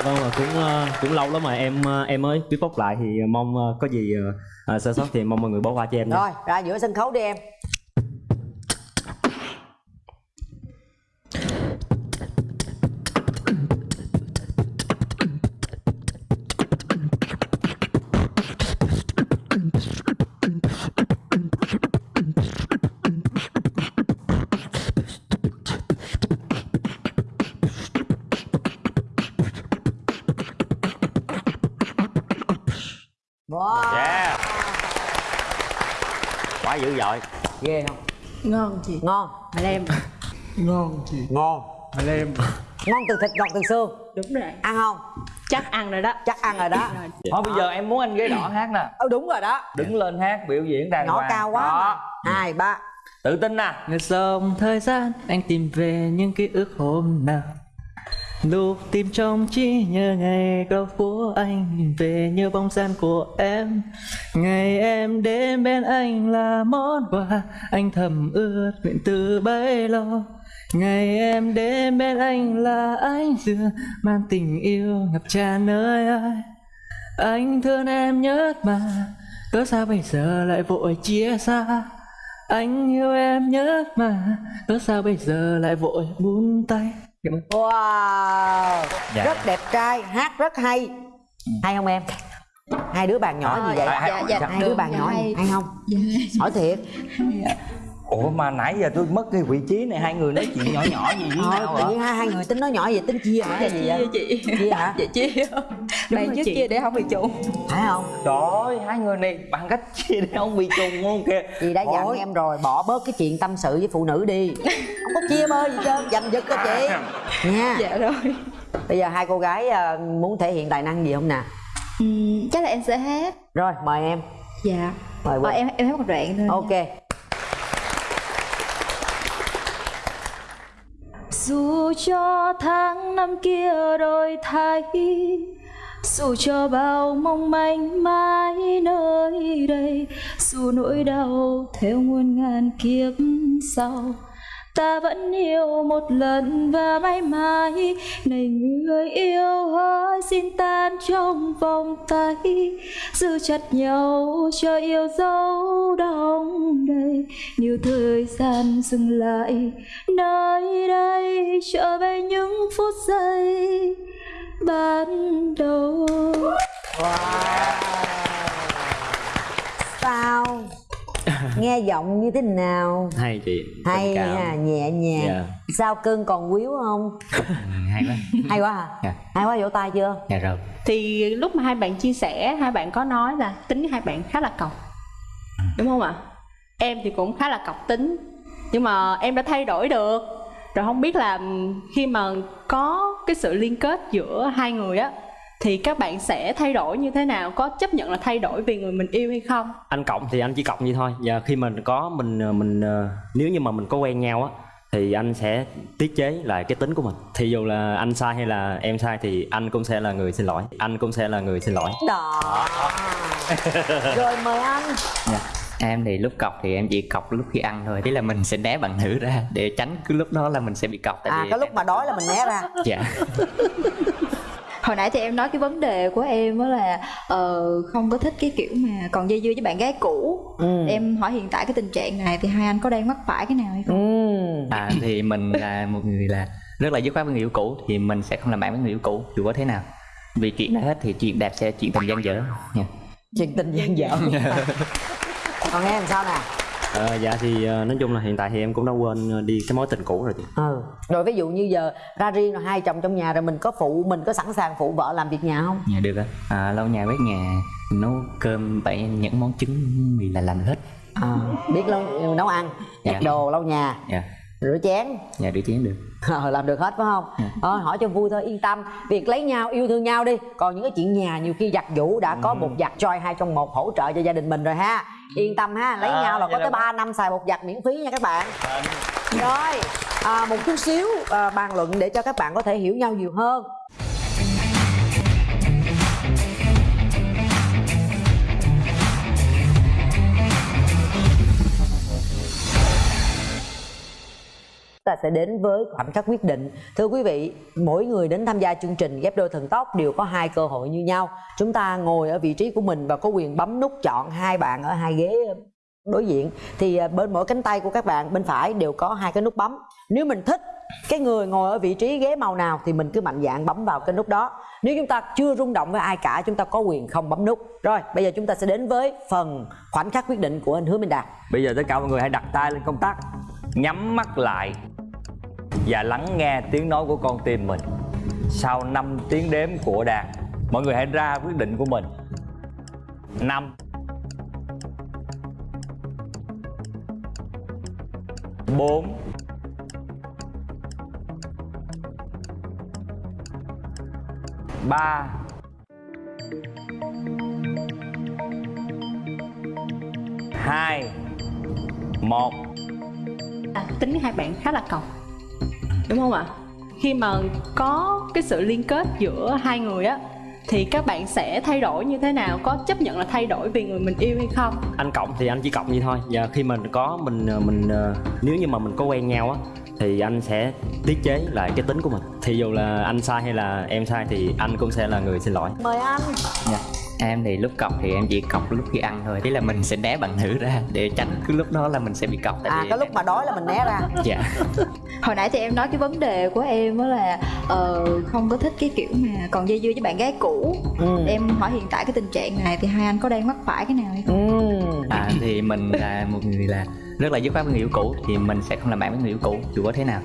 vâng và cũng ờ, cũng lâu lắm mà em ờ, em mới bóc lại thì mong ờ, có gì à, sơ sót thì mong mọi người bỏ qua cho em nha. Rồi, ra giữa sân khấu đi em wow Yeah Quá dữ dội ghê không? Ngon chị. Ngon. Mà em Ngon chị. Ngon. Mà em ngon từ thịt ngọt từ xương. Đúng rồi. Ăn không? Chắc ăn rồi đó. Chắc ăn rồi đó. Thôi bây giờ em muốn anh ghế đỏ hát nè. Ừ đúng rồi đó. Đứng lên hát biểu diễn đàng hoàng. cao quá Đó. mà. hai ba. Tự tin nè. Ngược dòng thời gian anh tìm về những ký ức hôm nào Lục tim trong chi nhớ ngày góc của anh, Về như bóng dáng của em. Ngày em đến bên anh là món quà, Anh thầm ướt nguyện từ bấy lâu Ngày em đến bên anh là anh dừa, Mang tình yêu ngập tràn nơi ai. Anh thương em nhất mà, Cớ sao bây giờ lại vội chia xa? Anh yêu em nhất mà, Cớ sao bây giờ lại vội buông tay? Cảm ơn. Wow Dạ. Rất đẹp trai, hát rất hay Hay không em? Hai đứa bạn nhỏ gì vậy? Dạ, dạ, dạ, Hai đứa bạn dạ, nhỏ hay. hay không? Hỏi thiệt ủa mà nãy giờ tôi mất cái vị trí này hai người nói chuyện nhỏ nhỏ gì với Thôi, nhau tự nhiên hai, hai người tính nói nhỏ vậy tính chia hả? Dạ Gì chia vậy? chị. Chia hả? Dạ chia Bạn trước chị. chia để không bị trùng. Phải không? trời ơi hai người này bằng cách chia để không bị trùng luôn kìa. Chị đã dặn em rồi, bỏ bớt cái chuyện tâm sự với phụ nữ đi. Không có chia bơ gì trơn, giành giật cho chị. Nha. Dạ rồi. Bây giờ hai cô gái ờ, muốn thể hiện tài năng gì không nè? Chắc là em sẽ hát. Rồi, mời em. Dạ. Mời Ờ, em em hát một đoạn thôi. Ok Dù cho tháng năm kia đổi thay, Dù cho bao mong manh mãi nơi đây, Dù nỗi đau theo muôn ngàn kiếp sau Ta vẫn yêu một lần và mãi mãi. Này người yêu hỡi xin tan trong vòng tay. Giữ chặt nhau cho yêu dấu đong đầy. Nếu thời gian dừng lại nơi đây Trở về những phút giây ban đầu. Sao? Nghe giọng như thế nào? hay chị Hay ha, nhẹ nhàng Dạ. Sao cưng còn quýu không? hay quá Hay quá hả? Dạ. Hay quá vỗ tay chưa? dạ rồi thì lúc mà hai bạn chia sẻ hai bạn có nói là tính hai bạn khá là cọc đúng không ạ em thì cũng khá là cọc tính nhưng mà em đã thay đổi được rồi không biết là khi mà có cái sự liên kết giữa hai người á thì các bạn sẽ thay đổi như thế nào? Có chấp nhận là thay đổi vì người mình yêu hay không? Anh cộng thì anh chỉ cộng vậy thôi. Và khi mình có mình mình ờ, nếu như mà mình có quen nhau á thì anh sẽ tiết chế lại cái tính của mình. Thì dù là anh sai hay là em sai thì anh cũng sẽ là người xin lỗi. Anh cũng sẽ là người xin lỗi. Đó. Rồi mời anh. Dạ. em thì lúc cọc thì em chỉ cọc lúc khi ăn thôi. Ý là mình sẽ né bạn nữ ra để tránh cái lúc đó là mình sẽ bị cọc tại À vì cái lúc mà đói là mình né ra. Dạ Hồi nãy thì em nói cái vấn đề của em đó là ờ, không có thích cái kiểu mà còn dây dưa với bạn gái cũ Ừ. Em hỏi hiện tại cái tình trạng này thì hai anh có đang mắc phải cái nào hay không? Ừ. à thì mình là một người là rất là dứt khoát với người yêu cũ thì mình sẽ không làm bạn với người yêu cũ dù có thế nào vì chuyện đã hết thì chuyện đẹp sẽ chuyện tình gian dở nha Chuyện tình gian dở Còn em sao nè? Ờ, dạ thì ờ, nói chung là hiện tại thì em cũng đã quên ờ, đi cái mối tình cũ rồi chị Ừ. Rồi ví dụ như giờ ra riêng rồi hai chồng trong nhà rồi mình có phụ mình có sẵn sàng phụ vợ làm việc nhà không? dạ được á à, lau nhà quét nhà nấu cơm bậy những món trứng mì là làm hết À, biết nấu, nấu ăn, giặt Dạ. đồ, lau nhà, dạ rửa chén. Dạ được chén được. Ờ, làm được hết phải không? Ờ, hỏi cho vui thôi yên tâm. Việc lấy nhau yêu thương nhau đi. Còn những cái chuyện nhà nhiều khi giặt giũ đã có một giặt choi hai trong một hỗ trợ cho gia đình mình rồi ha. Yên tâm ha lấy À, nhau là có tới là- 3 năm xài bột giặt miễn phí nha các bạn. Rồi à, một chút xíu à, bàn luận để cho các bạn có thể hiểu nhau nhiều hơn ta sẽ đến với khoảnh khắc quyết định. Thưa quý vị, mỗi người đến tham gia chương trình ghép đôi thần tốc đều có hai cơ hội như nhau. Chúng ta ngồi ở vị trí của mình và có quyền bấm nút chọn hai bạn ở hai ghế ờ, đối diện. Thì ờ, bên mỗi cánh tay của các bạn, bên phải đều có hai cái nút bấm. Nếu mình thích cái người ngồi ở vị trí ghế màu nào thì mình cứ mạnh dạn bấm vào cái nút đó. Nếu chúng ta chưa rung động với ai cả, chúng ta có quyền không bấm nút. Rồi, bây giờ chúng ta sẽ đến với phần khoảnh khắc quyết định của anh hứa minh đạt. Bây giờ tất cả mọi người hãy đặt tay lên công tắc, Nhắm mắt lại. Và lắng nghe tiếng nói của con tim mình. Sau 5 tiếng đếm của đàn Mọi người hãy ra quyết định của mình. 5 4 3 2 1 à, tính hai bạn khá là cọc đúng không ạ? Khi mà có cái sự liên kết giữa hai người á thì các bạn sẽ thay đổi như thế nào? Có chấp nhận là thay đổi vì người mình yêu hay không? Anh cộng thì anh chỉ cộng vậy thôi. Và khi mình có mình mình ờ, nếu như mà mình có quen nhau á thì anh sẽ tiết chế lại cái tính của mình. Thì dù là anh sai hay là em sai thì anh cũng sẽ là người xin lỗi. Mời anh. Dạ em thì lúc cọc thì em chỉ cọc lúc khi ăn thôi. Ý là mình sẽ né bạn nữ ra để tránh cứ lúc đó là mình sẽ bị cọc tại à cái lúc mà đói là mình né ra. Dạ. Hồi nãy thì em nói cái vấn đề của em đó là ờ, không có thích cái kiểu mà còn dây dưa với bạn gái cũ. Ừ. em hỏi hiện tại cái tình trạng này thì hai anh có đang mắc phải cái nào hay không? À thì mình là một người là rất là dứt khoát với người yêu cũ thì mình sẽ không làm bạn với người yêu cũ dù có thế nào.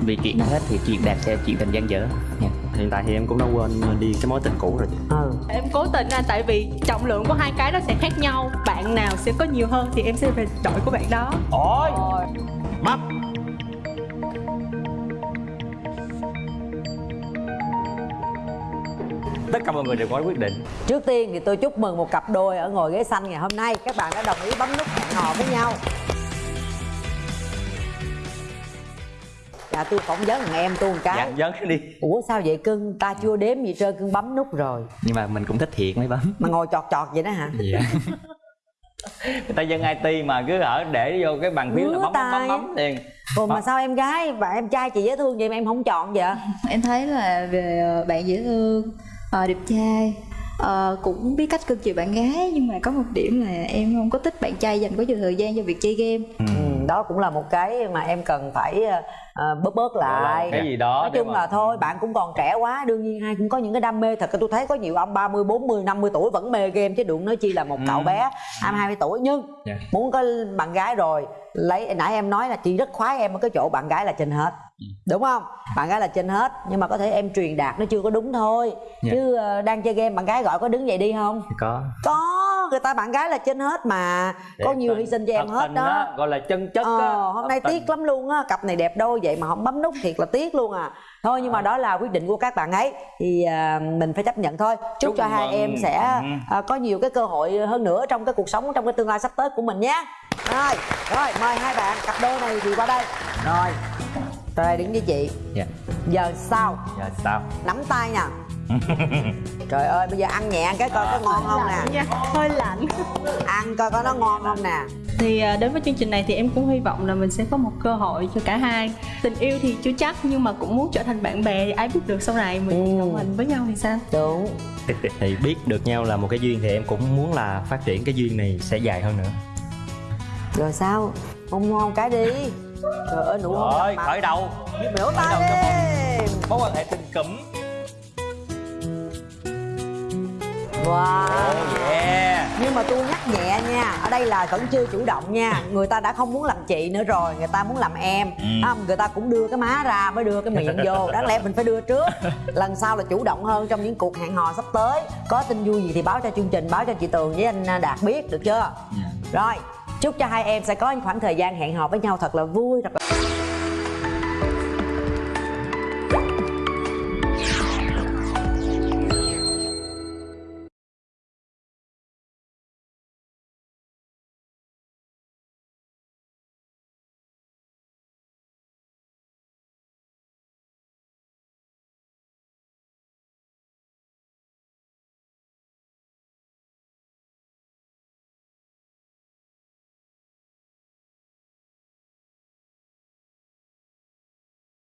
Vì chuyện hết thì chuyện đẹp sẽ chuyện tình gian dở. Dạ. Hiện tại thì em cũng đã quên đi cái mối tình cũ rồi. Ừ. em cố tình anh tại vì trọng lượng của hai cái nó sẽ khác nhau bạn nào sẽ có nhiều hơn thì em sẽ về đội của bạn đó. Ôi! Mắt! Tất cả mọi người đều có quyết định. Trước tiên thì tôi chúc mừng một cặp đôi ở ngồi ghế xanh ngày hôm nay. Các bạn đã đồng ý bấm nút hẹn hò với nhau Dạ tôi phỏng vấn thằng em tôi một cái. Dạ dấn đi. Ủa sao vậy cưng, ta chưa đếm gì trơn cưng bấm nút rồi. Nhưng mà mình cũng thích thiệt mới bấm. Mà ngồi chọt chọt vậy đó hả? dạ. Người ta dân IT mà cứ ở để vô cái bàn phím là bấm bấm bấm bấm liền. Ủa mà sao em gái và em trai chị dễ thương vậy mà em không chọn vậy? em thấy là về ờ, bạn dễ thương ờ, đẹp trai. Ờ, cũng biết cách cưng chiều bạn gái nhưng mà có một điểm là em không có thích bạn trai dành quá nhiều thời gian cho việc chơi game. Ừ, đó cũng là một cái mà em cần phải ờ, bớt bớt lại. cái gì đó nói chung là thôi bạn cũng còn trẻ quá đương nhiên ai cũng có những cái đam mê. Thật tôi thấy có nhiều ông 30, 40, 50 tuổi vẫn mê game chứ đụng nói chi là một cậu bé 20, 20 tuổi. Nhưng Dạ. muốn có bạn gái rồi lấy nãy em nói là chị rất khoái em ở cái chỗ bạn gái là trên hết đúng không? Bạn gái là trên hết nhưng mà có thể em truyền đạt nó chưa có đúng thôi. Dạ. chứ ờ, đang chơi game bạn gái gọi có đứng dậy đi không? Có. Có người ta bạn gái là trên hết mà. Có nhiều hy sinh cho em hết đó á, gọi là chân chất Ờ, hôm nay tình. tiếc lắm luôn á cặp này đẹp đôi vậy mà không bấm nút thiệt là tiếc luôn à. Thôi nhưng mà đó là quyết định của các bạn ấy thì à, mình phải chấp nhận thôi. Chúc, Chúc cho hai mừng. em sẽ Ừ. à, có nhiều cái cơ hội hơn nữa trong cái cuộc sống trong cái tương lai sắp tới của mình nhé. Rồi rồi mời hai bạn cặp đôi này thì qua đây. Rồi rồi đứng với chị. Dạ. Giờ sao? Giờ sao? Nắm tay nè trời ơi bây giờ ăn nhẹ cái coi có ngon không nè. Nha hơi lạnh. Ăn coi có nó ngon không nè. Thì à, đến với chương trình này thì em cũng hy vọng là mình sẽ có một cơ hội cho cả hai. Tình yêu thì chưa chắc nhưng mà cũng muốn trở thành bạn bè thì ai biết được sau này mình đồng hành với nhau thì sao? Đúng. Thì biết được nhau là một cái duyên thì em cũng muốn là phát triển cái duyên này sẽ dài hơn nữa. Rồi sao? Hôn ngon cái đi. Trời ơi nụ hôn rồi khởi đầu. Biểu tay đi. mối quan hệ tình cụm wow. Yeah. Nhưng mà tôi nhắc nhẹ nha ở đây là vẫn chưa chủ động nha. Người ta đã không muốn làm chị nữa rồi người ta muốn làm em. Ừ. không người ta cũng đưa cái má ra mới đưa cái miệng vô. Đáng lẽ mình phải đưa trước. Lần sau là chủ động hơn trong những cuộc hẹn hò sắp tới. Có tin vui gì thì báo cho chương trình báo cho chị tường với anh đạt biết được chưa? Rồi chúc cho hai em sẽ có những khoảng thời gian hẹn hò với nhau thật là vui thật là